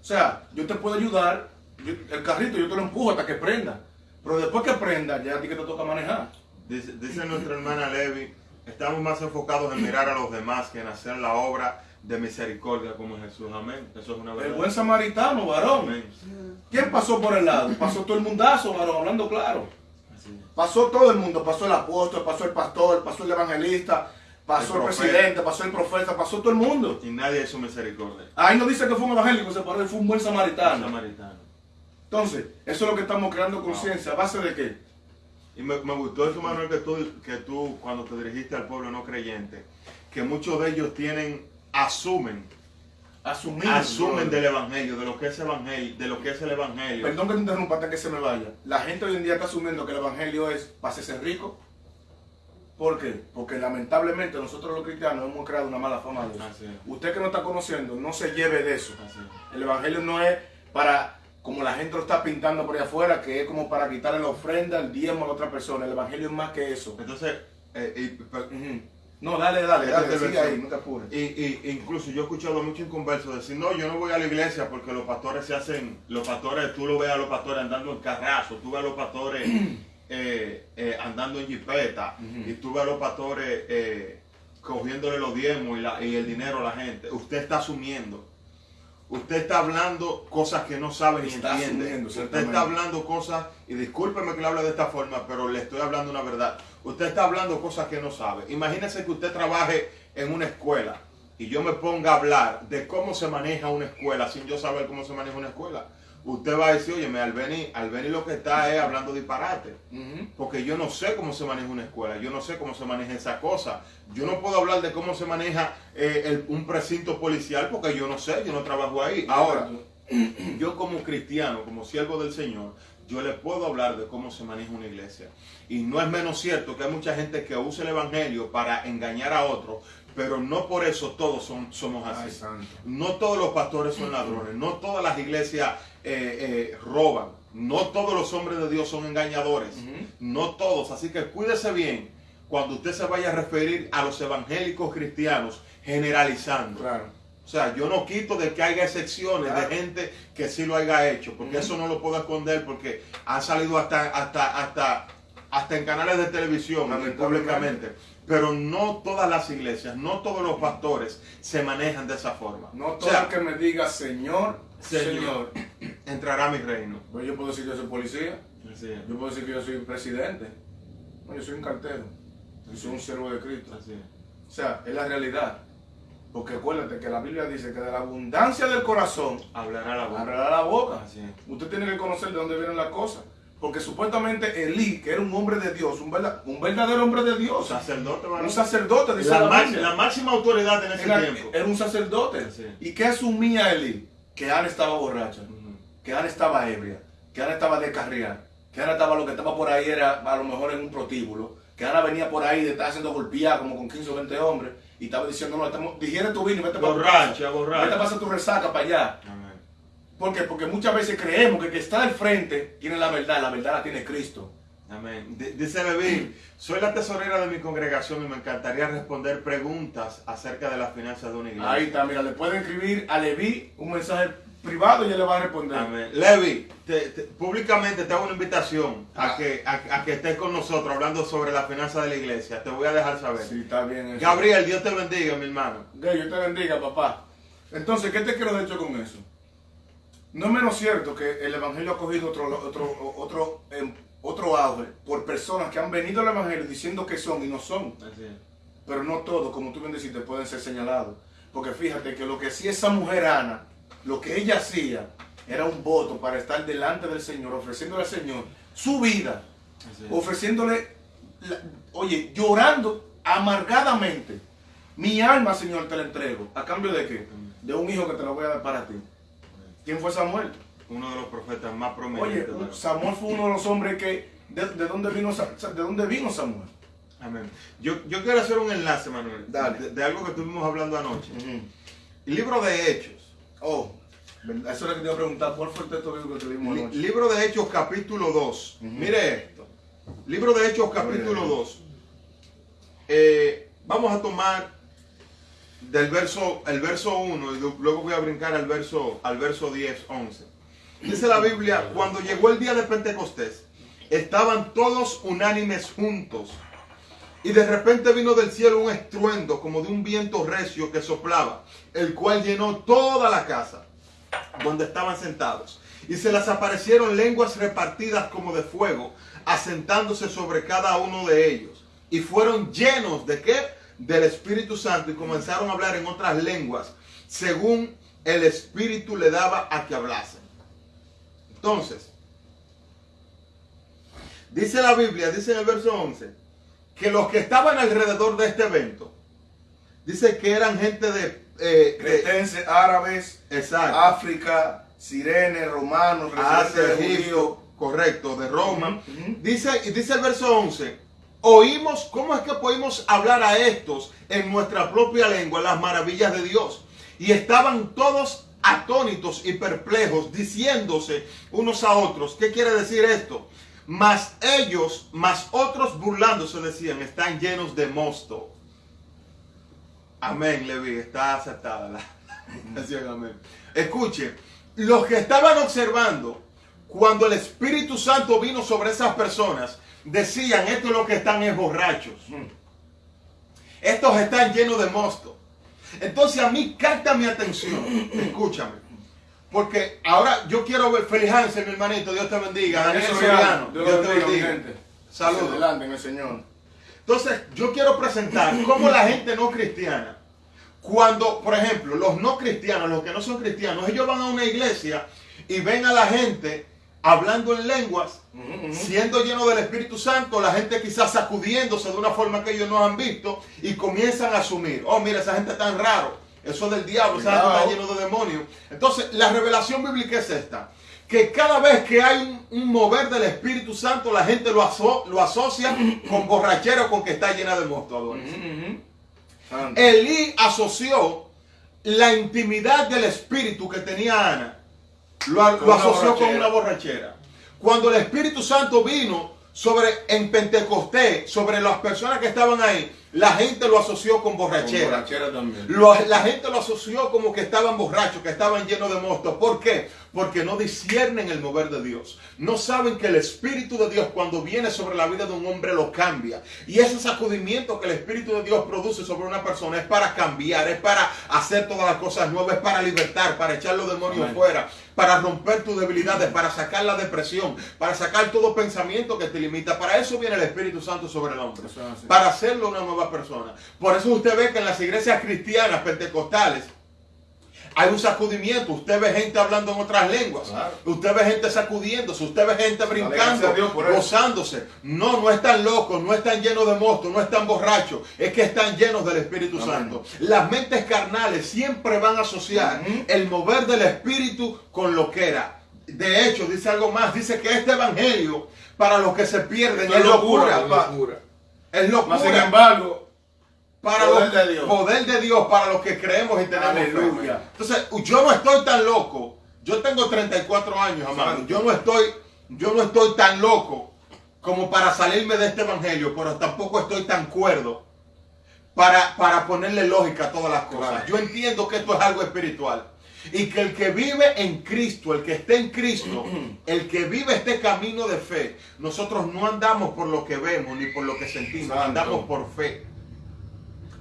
O sea, yo te puedo ayudar, yo- el carrito yo te lo empujo hasta que prenda. Pero después que prenda, ya a ti que te toca manejar. Dice, dice nuestra hermana Levi, estamos más enfocados en mirar a los demás que en hacer la obra de misericordia como Jesús. Amén. Eso es una El verdad. buen samaritano, varón. Amén. ¿Quién pasó por el lado? Pasó todo el mundazo, varón, hablando claro. Pasó todo el mundo, pasó el apóstol, pasó el pastor, pasó el evangelista, pasó El el, presidente, pasó el profeta, pasó todo el mundo. Y nadie hizo misericordia. Ahí no dice que fue un evangélico, se paró, fue un buen samaritano. Samaritano. Entonces, eso es lo que estamos creando conciencia. ¿A base de qué? Y me, me gustó eso, Manuel, que tú, que tú, cuando te dirigiste al pueblo no creyente, que muchos de ellos tienen, asumen, Asumir. asumen del evangelio, de lo que es evangelio, de lo que es el evangelio. Perdón que te interrumpa antes que se me vaya. La gente hoy en día está asumiendo que el evangelio es para ser rico. ¿Por qué? Porque lamentablemente nosotros los cristianos hemos creado una mala fama de eso. Usted que no está conociendo, no se lleve de eso. El evangelio no es para, como la gente lo está pintando por ahí afuera, que es como para quitarle la ofrenda, el diezmo a la otra persona. El evangelio es más que eso. Entonces, eh. No, dale, dale, Esta dale, sigue ahí, no te apures. Y, y- incluso yo he escuchado mucho inconversos decir, no, yo no voy a la iglesia porque los pastores se hacen, los pastores, tú lo ves a los pastores andando en carrazo, tú ves a los pastores eh, eh, andando en jipeta, y tú ves a los pastores cogiéndole los diezmos y, la- y el dinero a la gente. Usted está asumiendo. Usted está hablando cosas que no sabe ni Está entiende. Usted está hablando cosas, y discúlpeme que le hable de esta forma, pero le estoy hablando una verdad. Usted está hablando cosas que no sabe. Imagínese que usted trabaje en una escuela y yo me ponga a hablar de cómo se maneja una escuela sin yo saber cómo se maneja una escuela. Usted va a decir, oye, Albeni, Albeni lo que está es hablando disparate. Porque yo no sé cómo se maneja una escuela, yo no sé cómo se maneja esa cosa. Yo no puedo hablar de cómo se maneja eh, el- un precinto policial porque yo no sé, yo no trabajo ahí. Ahora, yo como cristiano, como siervo del Señor, yo le puedo hablar de cómo se maneja una iglesia. Y no es menos cierto que hay mucha gente que usa el Evangelio para engañar a otros, pero no por eso todos son, somos así. No todos los pastores son ladrones, no todas las iglesias eh, eh, roban, no todos los hombres de Dios son engañadores, no todos. Así que cuídese bien cuando usted se vaya a referir a los evangélicos cristianos generalizando. Claro. O sea, yo no quito de que haya excepciones Claro. de gente que sí lo haya hecho, porque eso no lo puedo esconder, porque ha salido hasta, hasta, hasta, hasta en canales de televisión, públicamente. Pero no todas las iglesias, no todos los pastores se manejan de esa forma. No O todo sea, el que me diga Señor, Señor. Entrará a mi reino. Pues yo puedo decir que yo soy policía. Así es. Yo puedo decir que yo soy presidente. No, yo soy un cartero. Yo soy un siervo de Cristo. Así es. O sea, es la realidad. Porque acuérdate que la Biblia dice que de la abundancia del corazón Hablará la boca. hablará la boca. Así es. Usted tiene que conocer de dónde vienen las cosas. Porque supuestamente Elí, que era un hombre de Dios, un, verda- un verdadero hombre de Dios, Sacerdote, un sacerdote, dice la, la, máxima autoridad en ese Era, tiempo. era un sacerdote. ¿Y qué asumía Elí? Que Ana estaba borracha, que Ana estaba ebria, que Ana estaba descarriada, que Ana estaba lo que estaba por ahí era a lo mejor en un protíbulo, que Ana venía por ahí de estar siendo golpeada como con 15 o 20 hombres y estaba diciendo, no, estamos, digiere tu vino, y vete Borracha, borracha. Vete a pasar tu resaca para allá. Amén. ¿Por qué? Porque muchas veces creemos que el que está al frente tiene la verdad, la verdad la tiene Cristo. Amén. Dice Leví, soy la tesorera de mi congregación y me encantaría responder preguntas acerca de las finanzas de una iglesia. Ahí está, mira, le pueden escribir a Levi un mensaje privado y él le va a responder. Amén. Levi, te- te- públicamente te hago una invitación a, Ah. que, a, a que estés con nosotros hablando sobre las finanzas de la iglesia. Te voy a dejar saber. Sí, está bien eso. Gabriel, Dios te bendiga, mi hermano. Yo te bendiga, papá. Entonces, ¿qué te quiero de hecho con eso? No es menos cierto que el Evangelio ha cogido otro, otro, otro, em, otro auge por personas que han venido al Evangelio diciendo que son y no son. Pero no todos, como tú bien dijiste, pueden ser señalados. Porque fíjate que lo que hacía esa mujer Ana, lo que ella hacía, era un voto para estar delante del Señor, ofreciéndole al Señor su vida, ofreciéndole, la- oye, llorando amargadamente. Mi alma, Señor, te la entrego. ¿A cambio de qué? De un hijo que te lo voy a dar para ti. ¿Quién fue Samuel? Uno de los profetas más Oye, prominentes. un- ¿verdad? Samuel fue uno de los hombres que... ¿De, de dónde, vino, Sa- ¿De dónde vino Samuel? Amén. Yo, yo quiero hacer un enlace, Manuel, Dale. De, de algo que estuvimos hablando anoche. El libro de Hechos. Oh, eso es lo que te iba a preguntar. ¿Cuál fue el texto bíblico que Li- anoche? libro de Hechos, capítulo 2. Ujú. Mire esto. Libro de Hechos, capítulo Oye. 2. Eh, vamos a tomar del verso, el verso 1 y lu- luego voy a brincar al verso, al verso 10, 11. Dice la Biblia, cuando llegó el día de Pentecostés, estaban todos unánimes juntos. Y de repente vino del cielo un estruendo como de un viento recio que soplaba, el cual llenó toda la casa donde estaban sentados. Y se les aparecieron lenguas repartidas como de fuego, asentándose sobre cada uno de ellos. Y fueron llenos de qué? Del Espíritu Santo y comenzaron a hablar en otras lenguas, según el Espíritu le daba a que hablasen. Entonces, dice la Biblia, dice en el verso 11, que los que estaban alrededor de este evento, dice que eran gente de... eh, Cretenses, árabes, exacto. África, Sirene, romanos, residentes correcto, de Roma. Ujú, ujú. Dice, dice el verso 11, oímos, ¿cómo es que podemos hablar a estos en nuestra propia lengua las maravillas de Dios? Y estaban todos atónitos y perplejos, diciéndose unos a otros, ¿qué quiere decir esto? Mas ellos, más otros burlándose decían, están llenos de mosto. Amén, Levi, está aceptada la amén. Escuche, los que estaban observando, cuando el Espíritu Santo vino sobre esas personas, decían, esto es lo que están es borrachos. Estos están llenos de mosto. Entonces a mí capta mi atención, escúchame. porque ahora yo quiero ver Feliz Hansen, mi hermanito, Dios te bendiga. Daniel Soriano, Dios, Dios te bendiga. Saludos. Adelante en el Señor. Entonces, yo quiero presentar cómo la gente no cristiana, cuando, por ejemplo, los no cristianos, los que no son cristianos, ellos van a una iglesia y ven a la gente hablando en lenguas, siendo lleno del Espíritu Santo, la gente quizás sacudiéndose de una forma que ellos no han visto y comienzan a asumir, oh, mira, esa gente tan raro, eso es del diablo, esa gente está lleno de demonios. Entonces, la revelación bíblica es esta, que cada vez que hay un, un mover del Espíritu Santo, la gente lo, aso- lo asocia con borrachera o con que está llena de. Ujú, ujú. Santo. Elí asoció la intimidad del espíritu que tenía Ana, lo, asoció con una borrachera. Cuando el Espíritu Santo vino sobre en Pentecostés, sobre las personas que estaban ahí, la gente lo asoció con Con borrachera. también. Lo- la gente lo asoció como que estaban borrachos, que estaban llenos de monstruos. ¿Por qué? Porque no disciernen el mover de Dios. No saben que el Espíritu de Dios cuando viene sobre la vida de un hombre lo cambia. Y ese sacudimiento que el Espíritu de Dios produce sobre una persona es para cambiar, es para hacer todas las cosas nuevas, es para libertar, para echar los demonios Amén. fuera, para romper tus debilidades, para sacar la depresión, para sacar todo pensamiento que te limita. Para eso viene el Espíritu Santo sobre el hombre para hacerlo una nueva persona. Por eso usted ve que en las iglesias cristianas pentecostales hay un sacudimiento. Usted ve gente hablando en otras lenguas. Claro. Usted ve gente sacudiéndose. Usted ve gente brincando, gozándose. No, no están locos, no están llenos de monstruos, no están borrachos. Es que están llenos del Espíritu Amén. Santo. Las mentes carnales siempre van a asociar el mover del Espíritu con lo que era. De hecho, dice algo más. Dice que este evangelio, para los que se pierden, es locura. locura. Es locura. Mas sin embargo, para Poder los, de Dios. poder de Dios para los que creemos y tenemos Aleluya. fe. Entonces, yo no estoy tan loco. Yo tengo 34 años, amado. Yo no estoy yo no estoy tan loco como para salirme de este evangelio, pero tampoco estoy tan cuerdo para, para ponerle lógica a todas las cosas. Claro. Yo entiendo que esto es algo espiritual. Y que el que vive en Cristo, el que esté en Cristo, el que vive este camino de fe, nosotros no andamos por lo que vemos ni por lo que sentimos, Santo. andamos por fe.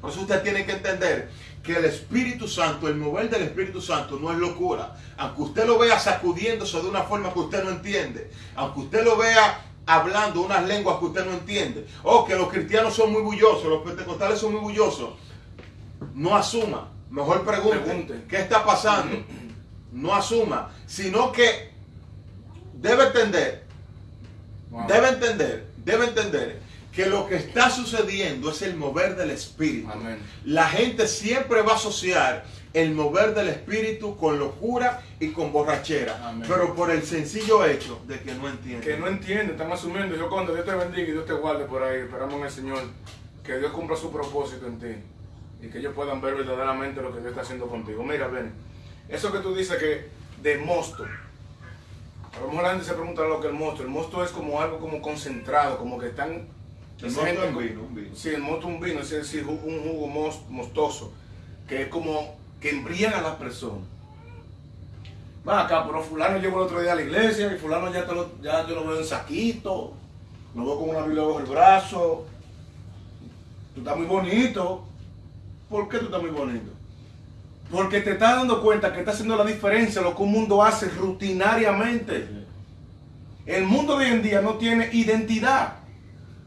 Por eso usted tiene que entender que el Espíritu Santo, el mover del Espíritu Santo no es locura. Aunque usted lo vea sacudiéndose de una forma que usted no entiende, aunque usted lo vea hablando unas lenguas que usted no entiende, o que los cristianos son muy bullosos, los pentecostales son muy bullosos, no asuma. Mejor pregunte, Pregunte. ¿qué está pasando? No asuma, sino que debe entender Wow. debe entender, debe entender que lo que está sucediendo es el mover del Espíritu. Amén. La gente siempre va a asociar el mover del Espíritu con locura y con borrachera, Amén. pero por el sencillo hecho de que no entiende. que no entiende, están asumiendo. Yo cuando Dios te bendiga y Dios te guarde por ahí, esperamos en el Señor que Dios cumpla su propósito en ti y que ellos puedan ver verdaderamente lo que Dios está haciendo contigo. Mira, ven, eso que tú dices que de mosto, a lo mejor la gente se pregunta lo que es el mosto. El mosto es como algo como concentrado, como que están... El mosto es con- vino, un vino. Sí, el mosto es un vino, es decir, un jugo mos- mostoso, que es como que embriaga a las personas. Va acá, pero fulano llegó el otro día a la iglesia y fulano ya, te lo- ya yo lo veo en saquito, lo veo con una Biblia bajo el brazo. Tú estás muy bonito. ¿Por qué tú estás muy bonito? Porque te estás dando cuenta que está haciendo la diferencia lo que un mundo hace rutinariamente. El mundo de hoy en día no tiene identidad.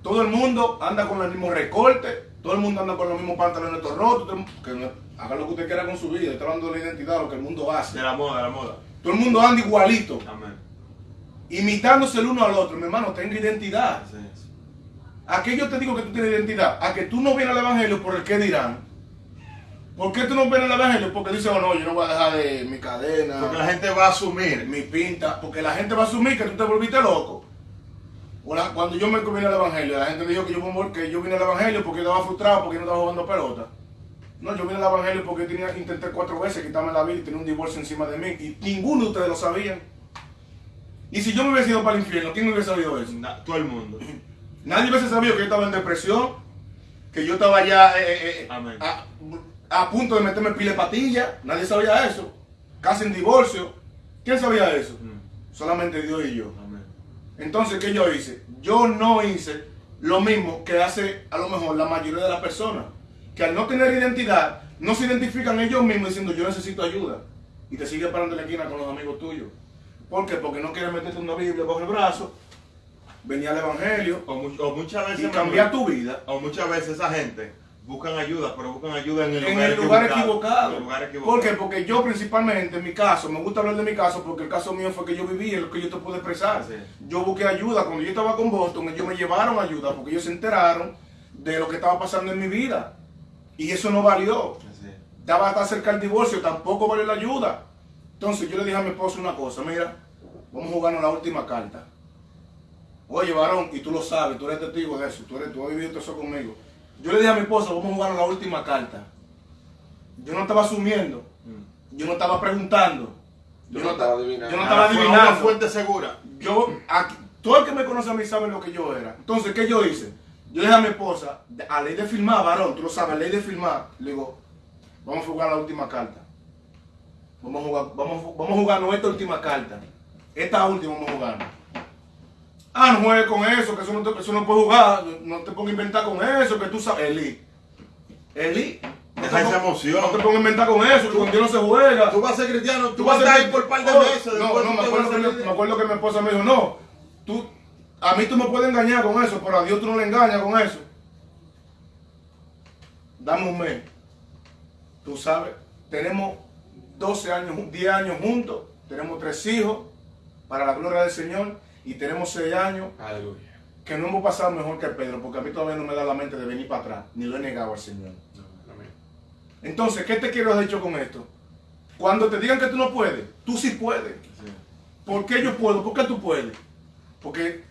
Todo el mundo anda con el mismo recorte, todo el mundo anda con los mismos pantalones todos rotos, que haga lo que usted quiera con su vida, está hablando de la identidad, lo que el mundo hace. De la moda, de la moda. Todo el mundo anda igualito, Amén. imitándose el uno al otro. Mi hermano, tenga identidad. Así es. ¿A qué yo te digo que tú tienes identidad? A que tú no vienes al evangelio por el que dirán. ¿Por qué tú no vienes al evangelio? Porque dices, oh no, yo no voy a dejar de mi cadena, Porque la gente va a asumir. mi pinta, porque la gente va a asumir que tú te volviste loco. Cuando yo me vine al evangelio, la gente dijo que yo, me- que yo vine al evangelio porque estaba frustrado, porque no estaba jugando pelota. No, yo vine al evangelio porque tenía, intenté cuatro veces quitarme la vida y tenía un divorcio encima de mí. Y ninguno de ustedes lo sabían. Y si yo me hubiese ido para el infierno, ¿quién me hubiese sabido eso? Na- todo el mundo. Nadie hubiese sabido que yo estaba en depresión, que yo estaba ya eh, eh, eh, a, a punto de meterme pile de patilla. Nadie sabía eso. Casi en divorcio. ¿Quién sabía eso? Mm. Solamente Dios y yo. Amén. Entonces, ¿qué yo hice? Yo no hice lo mismo que hace a lo mejor la mayoría de las personas. Que al no tener identidad, no se identifican ellos mismos diciendo yo necesito ayuda. y te sigue parando en la esquina con los amigos tuyos. ¿Por qué? Porque no quieres meterte una Biblia bajo el brazo, venir al Evangelio O, o muchas veces. y cambiar tu vida. O muchas veces esa gente buscan ayuda, pero buscan ayuda en el en lugar el lugar equivocado. En el lugar equivocado. ¿Por qué? Porque yo principalmente, en mi caso, me gusta hablar de mi caso porque el caso mío fue que yo viví, es lo que yo te puedo expresar. Sí. Yo busqué ayuda, cuando yo estaba con Boston, ellos me llevaron ayuda porque ellos se enteraron de lo que estaba pasando en mi vida. Y eso no valió. Estaba hasta cerca del divorcio, tampoco valió la ayuda. Entonces yo le dije a mi esposo una cosa, mira, vamos a jugarnos la última carta. Oye, varón, y tú lo sabes, tú eres testigo de eso, tú, eres, tú has vivido eso conmigo. Yo le dije a mi esposa, vamos a jugarnos la última carta. Yo no estaba asumiendo, Mm. yo no estaba preguntando. Yo Yo no no, estaba ta- adivinando. yo no Ah, estaba fue una adivinando. fuente segura. Yo, aquí, todo el que me conoce a mí sabe lo que yo era. Entonces, ¿qué yo hice? Yo le dije a mi esposa, a ley de firmar, varón, tú lo sabes, a ley de firmar, le digo, vamos a jugar la última carta. Vamos a jugar, vamos, a- vamos a jugar nuestra última carta. Esta última vamos a jugar. Ah, no juegues con eso, que eso no, te, eso no puedes jugar, no te pongas a inventar con eso, que tú sabes. Eli. Eli. no Deja te esa emoción. No te pongas a inventar con eso, que con Dios no se juega. Tú vas a ser cristiano, tú, Tú vas a estar ahí por par de Oh, meses. No, no, me acuerdo, que, me acuerdo que mi esposa me dijo, no, tú, a mí tú me puedes engañar con eso, pero a Dios tú no le engañas con eso. Dame un mes. Tú sabes, tenemos 12 años, 10 años juntos, tenemos tres hijos para la gloria del Señor y tenemos 6 años Aleluya. que no hemos pasado mejor que Pedro, porque a mí todavía no me da la mente de venir para atrás, ni lo he negado al Señor. Amén. Entonces, ¿qué te quiero decir con esto? Cuando te digan que tú no puedes, tú sí puedes. Sí. ¿Por qué yo puedo? ¿Por qué tú puedes? Porque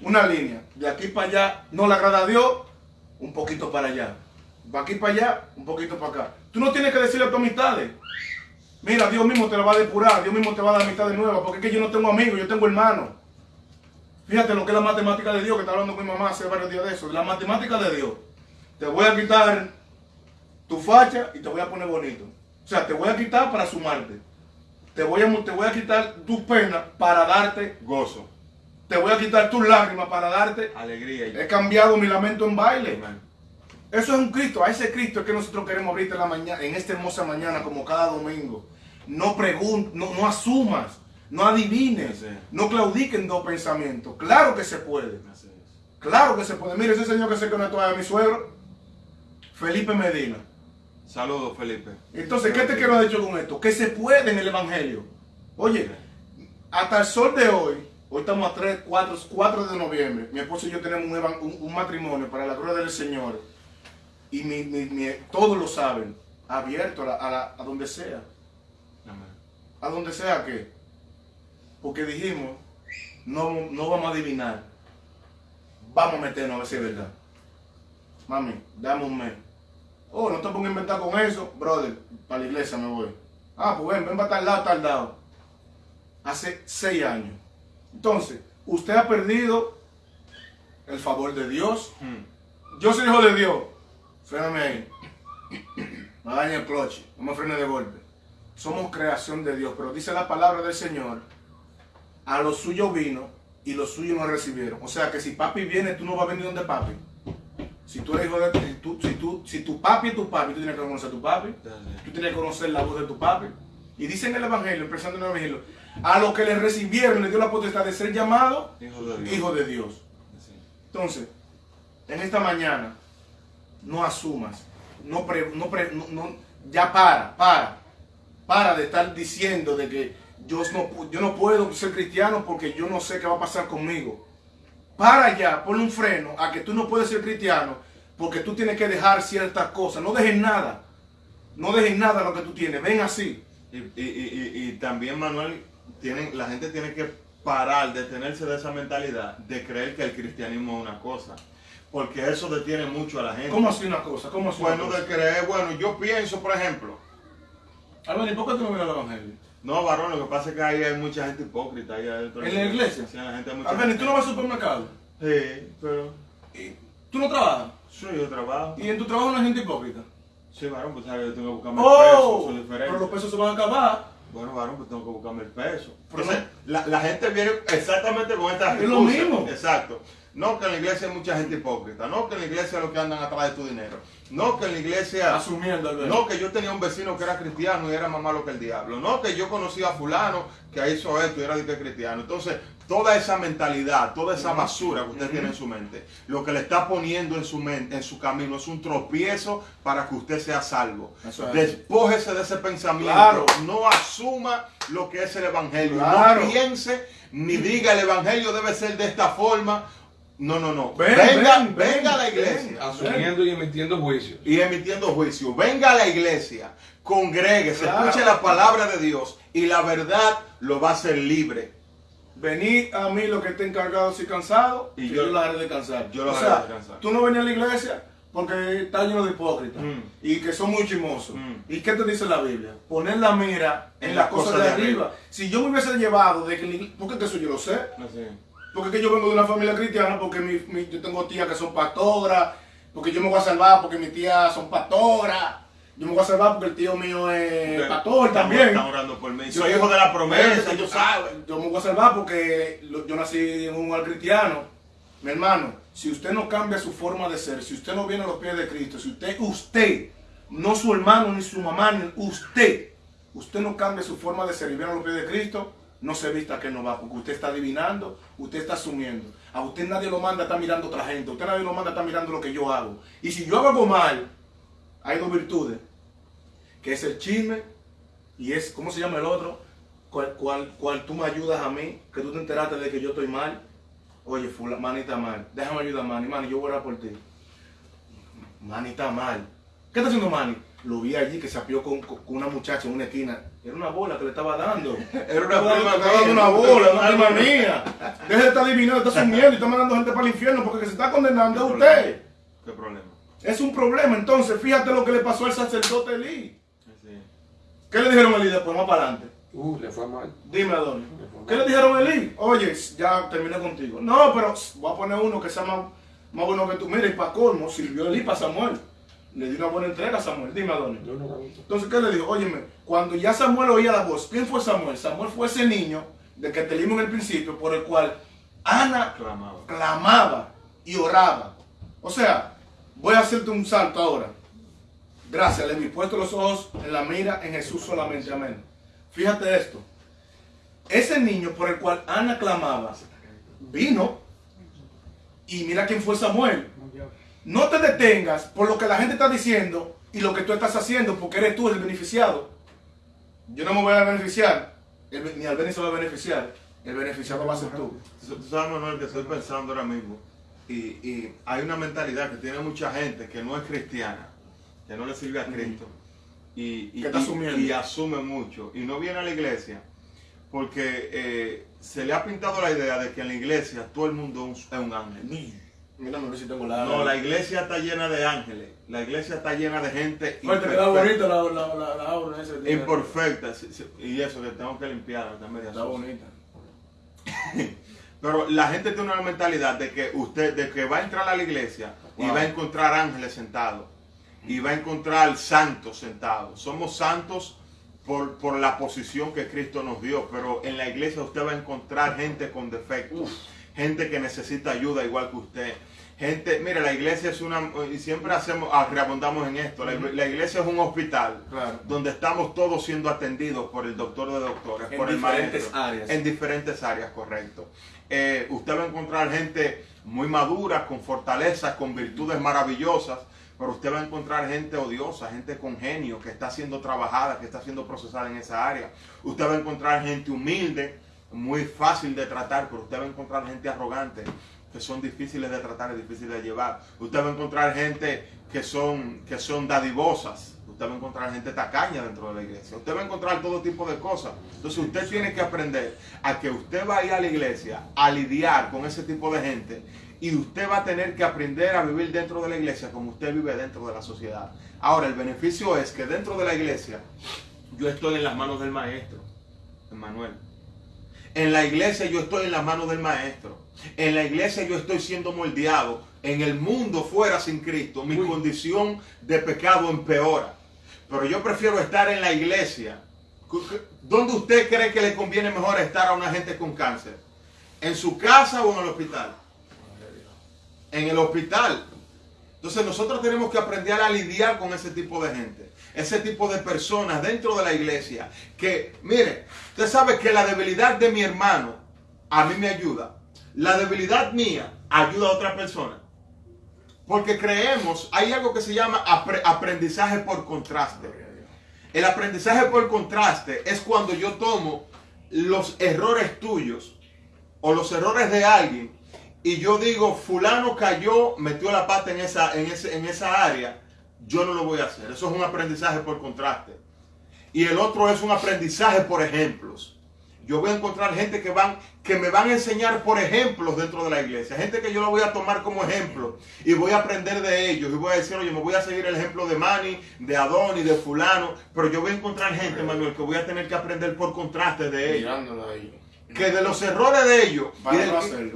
una línea, de aquí para allá no le agrada a Dios, un poquito para allá. De aquí para allá, un poquito para acá. Tú no tienes que decirle a tus amistades, mira, Dios mismo te lo va a depurar, Dios mismo te va a dar amistades nuevas, porque es que yo no tengo amigos, yo tengo hermanos. Fíjate lo que es la matemática de Dios, que está hablando con mi mamá hace varios días de eso. La matemática de Dios. Te voy a quitar tu facha y te voy a poner bonito. O sea, te voy a quitar para sumarte. Te voy a, te voy a quitar tus penas para darte. Gozo, Te voy a quitar tus lágrimas para darte. alegría He cambiado mi lamento en baile. Amén. Eso es un Cristo. A ese Cristo es que nosotros queremos ahorita en la mañana, en esta hermosa mañana, como cada domingo. No preguntes, no, no asumas, no adivines, Sí. no claudiquen dos pensamientos. Claro que se puede. Claro que se puede. Mire, ese señor que se conectó a mi suegro, Felipe Medina. Saludos, Felipe. Entonces, ¿qué te quiero decir con esto? Que se puede en el Evangelio. Oye, hasta el sol de hoy, hoy estamos a 3, 4, 4 de noviembre, mi esposo y yo tenemos un, evan- un- un matrimonio para la gloria del Señor. Y mi- mi- mi- todos lo saben, abierto a, la- a la- a donde sea. Amén. ¿A donde sea que? Porque dijimos, no, no vamos a adivinar. Vamos a meternos a ver si es verdad. Mami, dame un mes. Oh, no te pongas a inventar con eso, brother. Para la iglesia me voy. Ah, pues ven, ven para tal lado, tal lado. Hace seis años. Entonces, usted ha perdido el favor de Dios. Hmm. Yo soy hijo de Dios. Fréname ahí. No dañe el cloche. No me frene de golpe. Somos creación de Dios. Pero dice la palabra del Señor. A los suyos vino y los suyos no recibieron. O sea que si papi viene, tú no vas a venir donde papi. Si tú eres hijo de si, tú, si, tú, si tu papi es tu papi, tú tienes que conocer a tu papi. Tú tienes que conocer la voz de tu papi. Y dice en el Evangelio, empezando en el Evangelio, a los que le recibieron, le dio la potestad de ser llamado Hijo de Dios. hijo de Dios. Así. Entonces, en esta mañana, no asumas, no, pre- no, pre- no- no- ya para, para, para de estar diciendo de que yo no, pu- yo no puedo ser cristiano porque yo no sé qué va a pasar conmigo. Para ya, ponle un freno a que tú no puedes ser cristiano porque tú tienes que dejar ciertas cosas. No dejes nada, no dejes nada lo que tú tienes. Ven así. Y, y- y- y- y también, Manuel, tienen, la gente tiene que parar, detenerse de esa mentalidad de creer que el cristianismo es una cosa. Porque eso detiene mucho a la gente. ¿Cómo así una cosa? ¿Cómo así una Bueno, cosa? de creer, bueno, yo pienso, por ejemplo, Albert, ¿y por qué tú no vienes al Evangelio? No, varón, lo que pasa es que ahí hay mucha gente hipócrita ahí adentro. ¿En la iglesia? Sí, la gente hay mucha Albert, ¿y tú no vas al supermercado? Sí, pero... ¿Y ¿Tú no trabajas? Sí, yo trabajo. ¿Y en tu trabajo no hay gente hipócrita? Sí, varón, pues sabes, yo tengo que buscarme ¡Oh! el peso, eso es diferente. Pero los pesos se van a acabar. Bueno, varón, pues tengo que buscarme el peso. Pero Ese- no- la, la gente viene exactamente con esta Es lo mismo. Exacto. No que en la iglesia hay mucha gente hipócrita, no que en la iglesia es lo que andan atrás de tu dinero, no que en la iglesia... Asumiendo, Alberto. No que yo tenía un vecino que era cristiano y era más malo que el diablo, no que yo conocía a fulano que hizo esto y era cristiano. Entonces, toda esa mentalidad, toda esa basura que usted tiene en su mente, lo que le está poniendo en su mente, en su camino, es un tropiezo para que usted sea salvo. Eso es. Despójese de ese pensamiento. Claro. No asuma lo que es el evangelio. Claro. No piense ni diga el evangelio debe ser de esta forma. No, no, no. Ven, venga, ven, venga a la ven, iglesia asumiendo y emitiendo juicios. y emitiendo juicio. Venga a la iglesia, congréguese, Claro. escuche la palabra de Dios y la verdad lo va a hacer libre. Venid a mí los que estén cargados y cansados, Y y yo- yo, los haré descansar. yo los o haré sea, descansar. tú no venías a la iglesia porque está lleno de hipócritas Mm. y que son muy chimosos. Mm. ¿Y qué te dice la Biblia? Poner la mira en, En las cosas cosas de arriba. arriba. Si yo me hubiese llevado de que la iglesia- porque que eso yo lo sé, porque que yo vengo de una familia cristiana, porque mi- mi- yo tengo tías que son pastoras, porque yo me voy a salvar porque mis tías son pastoras, yo me voy a salvar porque el tío mío es pastor también. Están orando por mí. Yo- Soy hijo de la promesa, yo yo, me voy a salvar porque yo nací en un hogar cristiano. Mi hermano, si usted no cambia su forma de ser, si usted no viene a los pies de Cristo, si usted, usted, no su hermano ni su mamá, ni usted, usted no cambia su forma de ser y viene a los pies de Cristo, no se vista que no va, porque usted está adivinando, usted está asumiendo. A usted nadie lo manda a estar mirando a otra gente, a usted nadie lo manda a estar mirando lo que yo hago. Y si yo hago algo mal, hay dos virtudes, que es el chisme y es, ¿cómo se llama el otro? Cual, cual, cual tú me ayudas a mí, que tú te enteraste de que yo estoy mal. Oye, fula, está mal. Déjame ayudar a Manny. Manny, yo voy a por ti. Está mal. ¿Qué está haciendo Manny? Lo vi allí que se apió con, con una muchacha en una esquina. Era una bola que le estaba dando. Era una dando- estaba dando mía. una bola, una prima mía. Deje de estar adivinando, está sumiendo y está mandando gente para el infierno porque se está condenando es usted. ¿Qué problema? Es un problema. Entonces, fíjate lo que le pasó al sacerdote Elí. ¿Qué le dijeron a Elí después? Más para adelante. Uh, le fue mal. Dime, Adonis. ¿Qué le dijeron a Eli? Oye, ya terminé contigo. No, pero voy a poner uno que sea más, más bueno que tú. Mira, y para colmo, sirvió Eli para Samuel. Le dio una buena entrega a Samuel. Dime, Adonis. No. Entonces, ¿qué le dijo? Óyeme, cuando ya Samuel oía la voz, ¿quién fue Samuel? Samuel fue ese niño de que te leímos en el principio, por el cual Ana Clamaba. clamaba y oraba. O sea, voy a hacerte un salto ahora. Gracias, Levi. Puesto los ojos en la mira en Jesús solamente. Amén. Fíjate esto. Ese niño por el cual Ana clamaba vino y mira quién fue Samuel. No te detengas por lo que la gente está diciendo y lo que tú estás haciendo porque eres tú el beneficiado. Yo no me voy a beneficiar, el- ni Albeni se va a beneficiar. El beneficiado va a ser tú. Tú sabes, Manuel, que estoy pensando ahora mismo. Y hay una mentalidad que tiene mucha gente que no es cristiana, que no le sirve a Cristo. Y, y, Que está y- asumiendo. y asume mucho. Y no viene a la iglesia porque eh, se le ha pintado la idea de que en la iglesia todo el mundo es un- ángel. Mira, no sé si tengo la. No, la iglesia está llena de ángeles. La iglesia está llena de gente Fuerte, imperfecta. bonita la, la, la, esa. imperfecta. sí, sí, Y eso que tengo que limpiar. Está media Está bonita. Pero la gente tiene una mentalidad de que usted, de que va a entrar a la iglesia y va a encontrar ángeles sentados y va a encontrar santos sentados. Somos santos por, por la posición que Cristo nos dio, pero en la iglesia usted va a encontrar gente con defectos, gente que necesita ayuda igual que usted. Gente, mire, la iglesia es una, y siempre hacemos, ah, reabundamos en esto, la, la iglesia es un hospital Claro. donde estamos todos siendo atendidos por el doctor de doctores, En por el diferentes maestro. áreas. En diferentes áreas, correcto. Eh, usted va a encontrar gente muy madura, con fortalezas, con virtudes maravillosas, pero usted va a encontrar gente odiosa, gente con genio, que está siendo trabajada, que está siendo procesada en esa área. Usted va a encontrar gente humilde, muy fácil de tratar, pero usted va a encontrar gente arrogante, que son difíciles de tratar y difíciles de llevar. Usted va a encontrar gente que son, que son dadivosas. Usted va a encontrar gente tacaña dentro de la iglesia. Usted va a encontrar todo tipo de cosas. Entonces usted tiene que aprender a que usted va a ir a la iglesia a lidiar con ese tipo de gente y usted va a tener que aprender a vivir dentro de la iglesia como usted vive dentro de la sociedad. Ahora, el beneficio es que dentro de la iglesia yo estoy en las manos del maestro, Emmanuel. En la iglesia yo estoy en las manos del maestro. En la iglesia yo estoy siendo moldeado. En el mundo fuera sin Cristo, mi condición de pecado empeora. Pero yo prefiero estar en la iglesia ¿Dónde usted cree que le conviene mejor estar a una gente con cáncer? ¿En su casa o en el hospital? En el hospital. Entonces nosotros tenemos que aprender a lidiar con ese tipo de gente, ese tipo de personas dentro de la iglesia. Que, mire, usted sabe que la debilidad de mi hermano a mí me ayuda. La debilidad mía ayuda a otra persona. Porque creemos, hay algo que se llama apre- aprendizaje por contraste. El aprendizaje por contraste es cuando yo tomo los errores tuyos o los errores de alguien y yo digo, fulano cayó, metió la pata en esa, en ese, en esa área, yo no lo voy a hacer. Eso es un aprendizaje por contraste. Y el otro es un aprendizaje por ejemplos. Yo voy a encontrar gente que van, que me van a enseñar por ejemplos dentro de la iglesia. Gente que yo la voy a tomar como ejemplo y voy a aprender de ellos. Y voy a decir, oye, me voy a seguir el ejemplo de Manny, de Adoni, de fulano. Pero yo voy a encontrar gente, Manuel, que voy a tener que aprender por contraste de ellos ahí. Que de los errores de ellos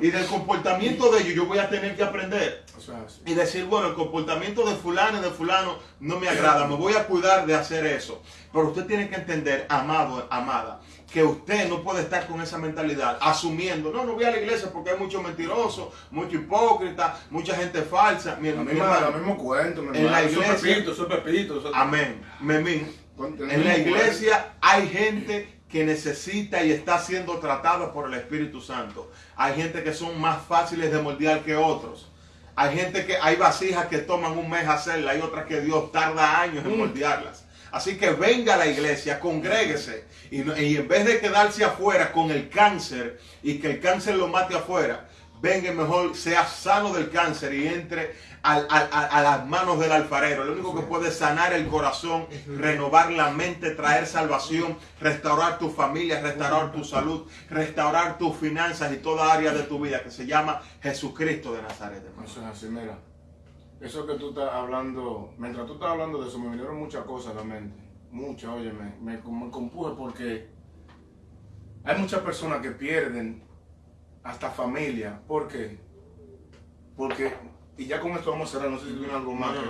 y del, y comportamiento de ellos yo voy a tener que aprender O sea, así. y decir, bueno, el comportamiento de fulano y de fulano no me agrada, me voy a cuidar de hacer eso. Pero usted tiene que entender, amado, amada, que usted no puede estar con esa mentalidad asumiendo, no, no voy a la iglesia porque hay muchos mentirosos, mucho hipócrita, mucha gente falsa. Mi, mi hermano, lo mismo cuento, mi En la iglesia- Pepito, eso es Pepito. es- Amén. Memín. En la iglesia hay gente que necesita y está siendo tratada por el Espíritu Santo. Hay gente que son más fáciles de moldear que otros. Hay gente que hay vasijas que toman un mes hacerla, hay otras que Dios tarda años en Mm. moldearlas. Así que venga a la iglesia, congréguese y, y en vez de quedarse afuera con el cáncer y que el cáncer lo mate afuera, venga mejor sea sano del cáncer y entre a, a las manos del alfarero. Lo único que puede sanar el corazón, renovar la mente, traer salvación, restaurar tu familia, restaurar tu salud, restaurar tus finanzas y toda área de tu vida que se llama Jesucristo de Nazaret. hermano. Eso es así, mira. Eso que tú estás hablando, mientras tú estás hablando de eso, me vinieron muchas cosas a la mente. Muchas, oye, me, me, me compuje porque hay muchas personas que pierden hasta familia. ¿Por qué? Porque, y ya con esto vamos a cerrar, no sé si tú tienes algo más. No,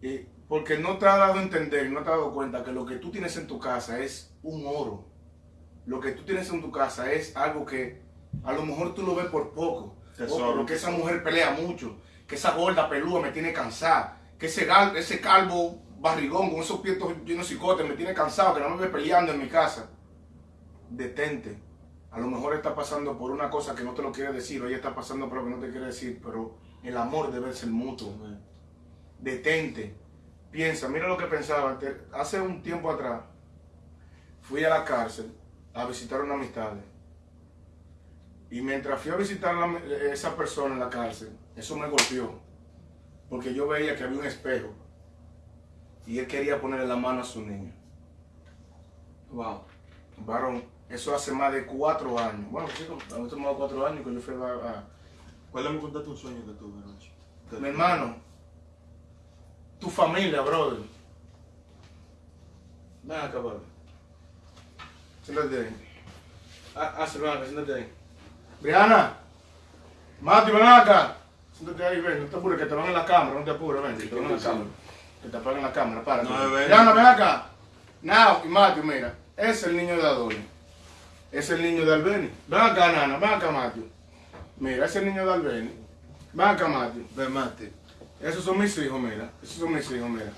que- porque no te ha dado a entender, no te has dado cuenta que lo que tú tienes en tu casa es un oro. Lo que tú tienes en tu casa es algo que a lo mejor tú lo ves por poco. Tesoro. Oh, pero que esa mujer pelea mucho, que esa gorda pelúa me tiene cansada, que ese, gal- ese calvo barrigón con esos pies llenos de cicotes me tiene cansado, que no me ve peleando en mi casa. Detente. A lo mejor está pasando por una cosa que no te lo quiere decir, o ella está pasando por lo que no te quiere decir, pero el amor debe ser mutuo detente, piensa, mira lo que pensaba. Hace un tiempo atrás fui a la cárcel a visitar una amistad. Y mientras fui a visitar a esa persona en la cárcel, eso me golpeó. Porque yo veía que había un espejo. Y él quería ponerle la mano a su niño. Wow. Varón, eso hace más de cuatro años. Bueno, sí, hace más de cuatro años que yo fui a... a- Cuéntame, contate un sueño que tuve anoche. Mi hermano, tu familia, brother. Ven acá, brother. Siéntate ahí. Ah, ah, ven acá, siéntate ahí. Briana, Mati, ven acá. Siéntate ahí, ven, no te apures, que te van en la cámara, no te apures, ven, que te van en la cámara. Que te apaguen la cámara, para. No. Briana, ven acá. Now, y Mati, mira, es el niño de Adoni. Ese es el niño de Albeni. Ven acá, Nana, ven acá, Mati. Mira, ese niño de Albeni. Ven acá, Mati. Ven, Mati. Esos son mis hijos, mira. Esos son mis hijos, mira.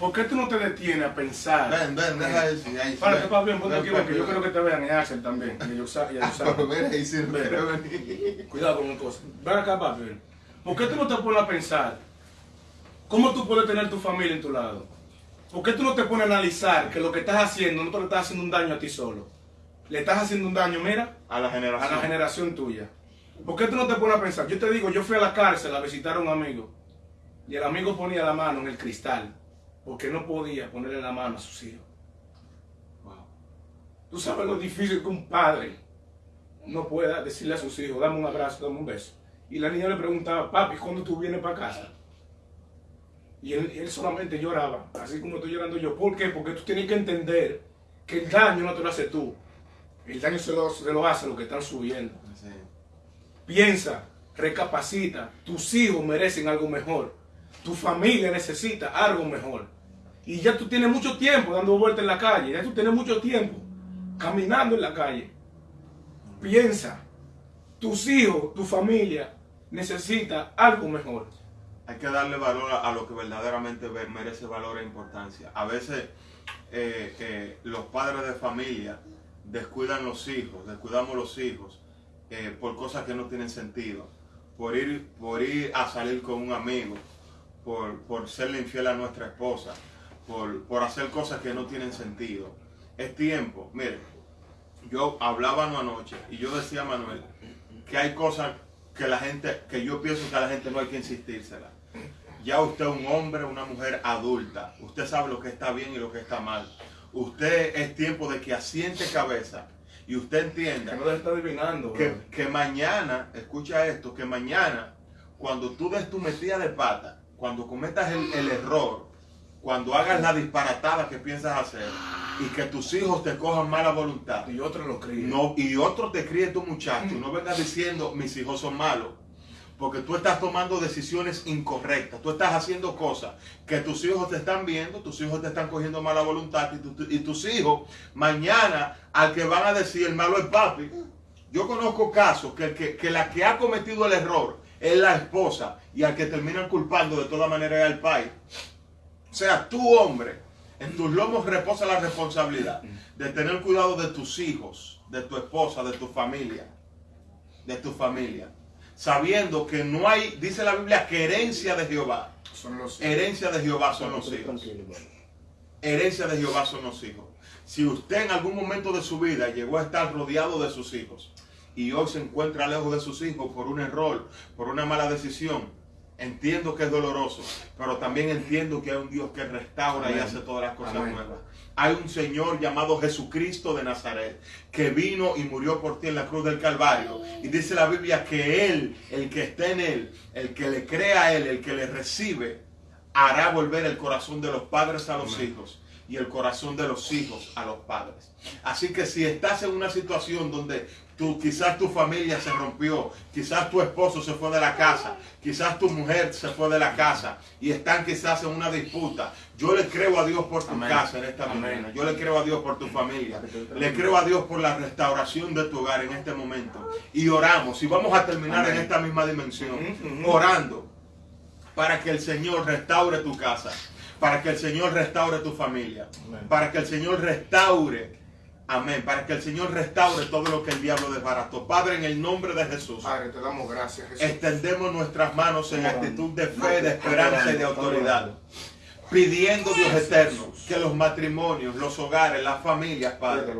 ¿Por qué tú no te detienes a pensar? Ven, ven, deja eso. Ahí, Párate, ven. papi, ponte Ven, aquí, ven, que yo quiero que te vean y Axel también. Y Yosa- y a Yosa. Pero mira, ahí sí. Cuidado con una cosa. Ven acá, papi. ven. ¿Por qué tú no te pones a pensar cómo tú puedes tener tu familia en tu lado? ¿Por qué tú no te pones a analizar que lo que estás haciendo no te le estás haciendo un daño a ti solo? Le estás haciendo un daño, mira, A la a generación. la generación tuya. ¿Por qué tú no te pones a pensar? Yo te digo, yo fui a la cárcel a visitar a un amigo y el amigo ponía la mano en el cristal porque no podía ponerle la mano a sus hijos. Wow. Tú sabes lo difícil que un padre no pueda decirle a sus hijos, dame un abrazo, dame un beso. Y la niña le preguntaba, papi, ¿cuándo tú vienes para casa? Y él, él solamente lloraba, así como estoy llorando yo. ¿Por qué? Porque tú tienes que entender que el daño no te lo haces tú. El daño se lo, se lo hace los que están subiendo. Sí. Piensa, recapacita. Tus hijos merecen algo mejor. Tu familia necesita algo mejor. y ya tú tienes mucho tiempo dando vueltas en la calle, ya tú tienes mucho tiempo caminando en la calle. Piensa, tus hijos, tu familia necesita algo mejor. Hay que darle valor a, a lo que verdaderamente ve- merece valor e importancia. A veces eh, eh, los padres de familia descuidan los hijos, descuidamos los hijos eh, por cosas que no tienen sentido, por ir, por ir a salir con un amigo, por, por serle infiel a nuestra esposa, por, por hacer cosas que no tienen sentido. Es tiempo, mire, yo hablaba anoche y yo decía a Manuel que hay cosas que la gente, que yo pienso que a la gente no hay que insistírsela. Ya usted es un hombre, una mujer adulta. Usted sabe lo que está bien y lo que está mal. Usted es tiempo de que asiente cabeza y usted Que entienda no se está adivinando. que, que mañana, escucha esto, que mañana, cuando tú des tu metida de pata, cuando cometas el, el error, cuando hagas la disparatada que piensas hacer y que tus hijos te cojan mala voluntad, Y otro lo cría. no, y otro te críe tu muchacho, no vengas diciendo mis hijos son malos. Porque tú estás tomando decisiones incorrectas, tú estás haciendo cosas que tus hijos te están viendo, tus hijos te están cogiendo mala voluntad y, tu- y tus hijos mañana al que van a decir el malo es papi. Yo conozco casos que, que, que la que ha cometido el error es la esposa y al que terminan culpando de toda manera es el país. O sea, tú hombre, en tus lomos reposa la responsabilidad de tener cuidado de tus hijos, de tu esposa, de tu familia, de tu familia. Sabiendo que no hay, dice la Biblia, que herencia de Jehová. Son los Herencia de Jehová son los hijos. Herencia de Jehová son los hijos. Si usted en algún momento de su vida llegó a estar rodeado de sus hijos y hoy se encuentra lejos de sus hijos por un error, por una mala decisión, entiendo que es doloroso, pero también entiendo que hay un Dios que restaura y hace todas las cosas Amén. nuevas. Hay un Señor llamado Jesucristo de Nazaret que vino y murió por ti en la cruz del Calvario. Y dice la Biblia que Él, el que esté en Él, el que le crea a Él, el que le recibe, hará volver el corazón de los padres a los hijos y el corazón de los hijos a los padres. Así que si estás en una situación donde tú, quizás tu familia se rompió, quizás tu esposo se fue de la casa, quizás tu mujer se fue de la casa y están quizás en una disputa, yo le creo a Dios por tu Amén. casa en esta Amén. mañana, yo le creo a Dios por tu familia, le creo a Dios por la restauración de tu hogar en este momento. Y oramos y vamos a terminar Amén. en esta misma dimensión, orando para que el Señor restaure tu casa, para que el Señor restaure tu familia, para que el Señor restaure, amén, para que el Señor restaure todo lo que el diablo desbarató. Padre, en el nombre de Jesús, Padre, te damos gracias, Jesús. extendemos nuestras manos en actitud de fe, de esperanza y de autoridad. Pidiendo, Dios eterno, que los matrimonios, los hogares, las familias, Padre,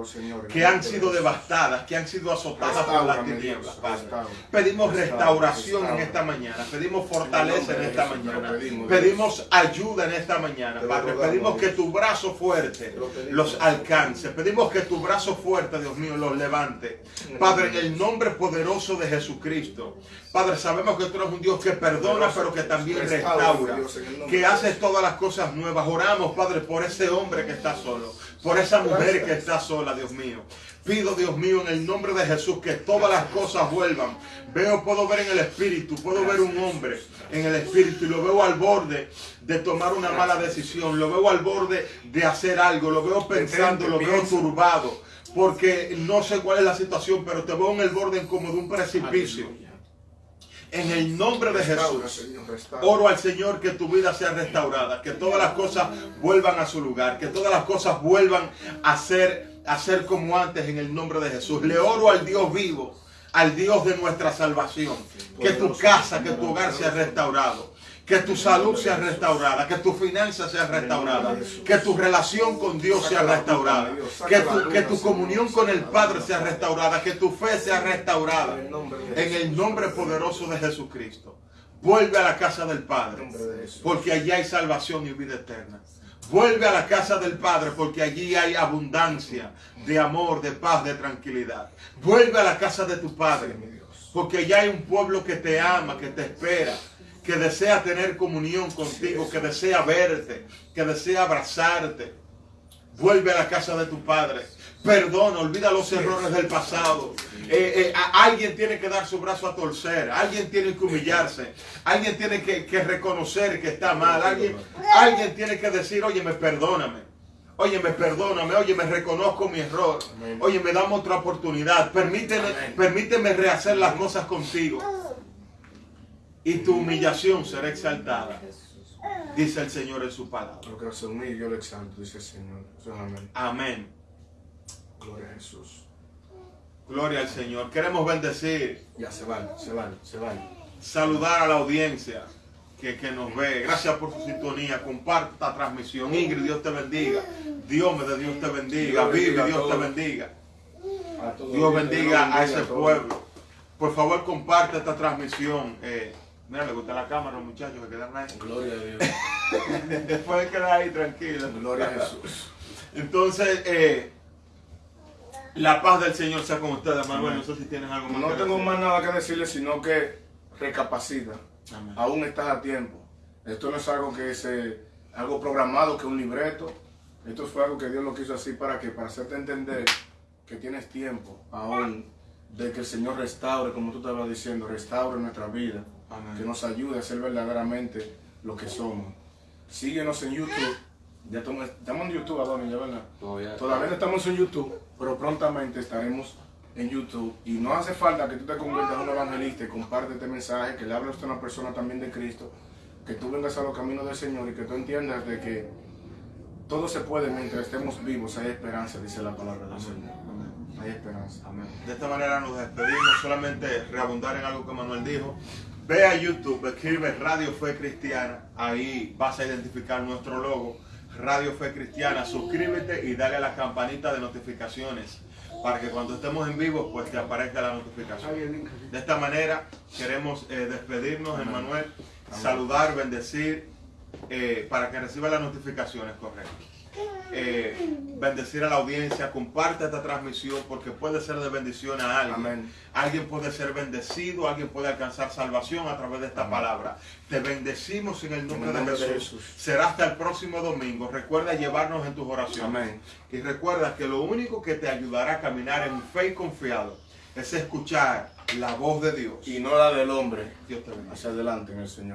que han sido devastadas, que han sido azotadas por las tinieblas, Padre. Pedimos Restaura, restauración en esta mañana, pedimos fortaleza en esta mañana, pedimos, ayuda en esta mañana, Padre. Pedimos que tu brazo fuerte los alcance, pedimos que tu brazo fuerte, Dios mío, los levante. Padre, en el nombre poderoso de Jesucristo. Padre, sabemos que tú eres un Dios que perdona, pero que también Restaura, que hace todas las cosas nuevas. Oramos, Padre, por ese hombre que está solo, por esa mujer que está sola, Dios mío. Pido, Dios mío, en el nombre de Jesús, que todas las cosas vuelvan. Veo, puedo ver en el espíritu, puedo ver un hombre en el espíritu y lo veo al borde de tomar una mala decisión, lo veo al borde de hacer algo, lo veo pensando, lo veo turbado, porque no sé cuál es la situación, pero te veo en el borde como de un precipicio. En el nombre de Jesús. Oro al Señor que tu vida sea restaurada, que todas las cosas vuelvan a su lugar, que todas las cosas vuelvan a ser, a ser como antes en el nombre de Jesús. Le oro al Dios vivo, al Dios de nuestra salvación, que tu casa, que tu hogar sea restaurado. Que tu salud sea restaurada, que tu finanza sea restaurada, que tu relación con Dios sea restaurada, que tu, que tu comunión con el Padre sea restaurada, que tu fe sea restaurada. En el nombre poderoso de Jesucristo. Vuelve a la casa del Padre, porque allí hay salvación y vida eterna. Vuelve a la casa del Padre, porque allí hay abundancia de amor, de paz, de tranquilidad. Vuelve a la casa de tu Padre, porque allá hay un pueblo que te ama, que te espera, que desea tener comunión contigo, que desea verte, que desea abrazarte. Vuelve a la casa de tu Padre, Perdona, olvida los errores del pasado. Eh, eh, a- alguien tiene que dar su brazo a torcer, alguien tiene que humillarse, alguien tiene que, que reconocer que está mal, alguien, alguien tiene que decir, oye, me perdóname. Oye, me perdóname, oye, me reconozco mi error. Oye, me damos otra oportunidad. Permíteme, permíteme rehacer las cosas contigo. Y tu humillación será exaltada, dice el Señor en su palabra. Lo que se humilla, yo lo exalto, dice el Señor. Amén. Amén. Gloria a Jesús. Gloria al Señor. Queremos bendecir, Ya se van, se van, se van. saludar a la audiencia que, que nos ve. Gracias por su sintonía. Comparte esta transmisión. Ingrid, Dios te bendiga. Dios me de Dios te bendiga. Dios a Dios te bendiga. Dios bendiga a ese pueblo. Por favor, comparte esta transmisión. Eh, mira, le gusta la cámara, muchachos, que quedan ahí. Gloria a Dios. Después quedar ahí tranquilo. Gloria a Jesús. Entonces, eh, la paz del Señor sea con ustedes, Manuel. No sé si tienes algo más No que tengo decir. más nada que decirle, sino que recapacita. Amén. Aún estás a tiempo. Esto no es algo que se, algo programado, que un libreto. Esto fue algo que Dios lo quiso así para que, para hacerte entender que tienes tiempo aún de que el Señor restaure, como tú estabas diciendo, restaure nuestra vida, Amén. que nos ayude a ser verdaderamente lo que somos. Síguenos en YouTube. Ya estamos, estamos en YouTube, Adonis, ya verdad. Todavía. Todavía no estamos en YouTube, pero prontamente estaremos en YouTube. Y no hace falta que tú te conviertas en un evangelista y comparte este mensaje, que le hables a una persona también de Cristo, que tú vengas a los caminos del Señor y que tú entiendas de que todo se puede mientras estemos vivos. Hay esperanza, dice la palabra del Señor. Amén. Hay esperanza. Amén. De esta manera nos despedimos, solamente reabundar en algo que Manuel dijo. Ve a YouTube, escribe Radio Fe Cristiana, ahí vas a identificar nuestro logo, Radio Fe Cristiana, suscríbete y dale a la campanita de notificaciones para que cuando estemos en vivo pues te aparezca la notificación. De esta manera queremos eh, despedirnos, Emanuel, saludar, bendecir, eh, para que reciba las notificaciones correctas. Eh, bendecir a la audiencia, comparte esta transmisión porque puede ser de bendición a alguien. Amén. Alguien puede ser bendecido, alguien puede alcanzar salvación a través de esta palabra. Te bendecimos en el nombre, En el nombre de, de Jesús. Jesús. Será hasta el próximo domingo. Recuerda llevarnos en tus oraciones. Amén. Y recuerda que lo único que te ayudará a caminar en fe y confiado es escuchar la voz de Dios. Y no la del hombre. Dios te bendiga. Hacia adelante en el Señor.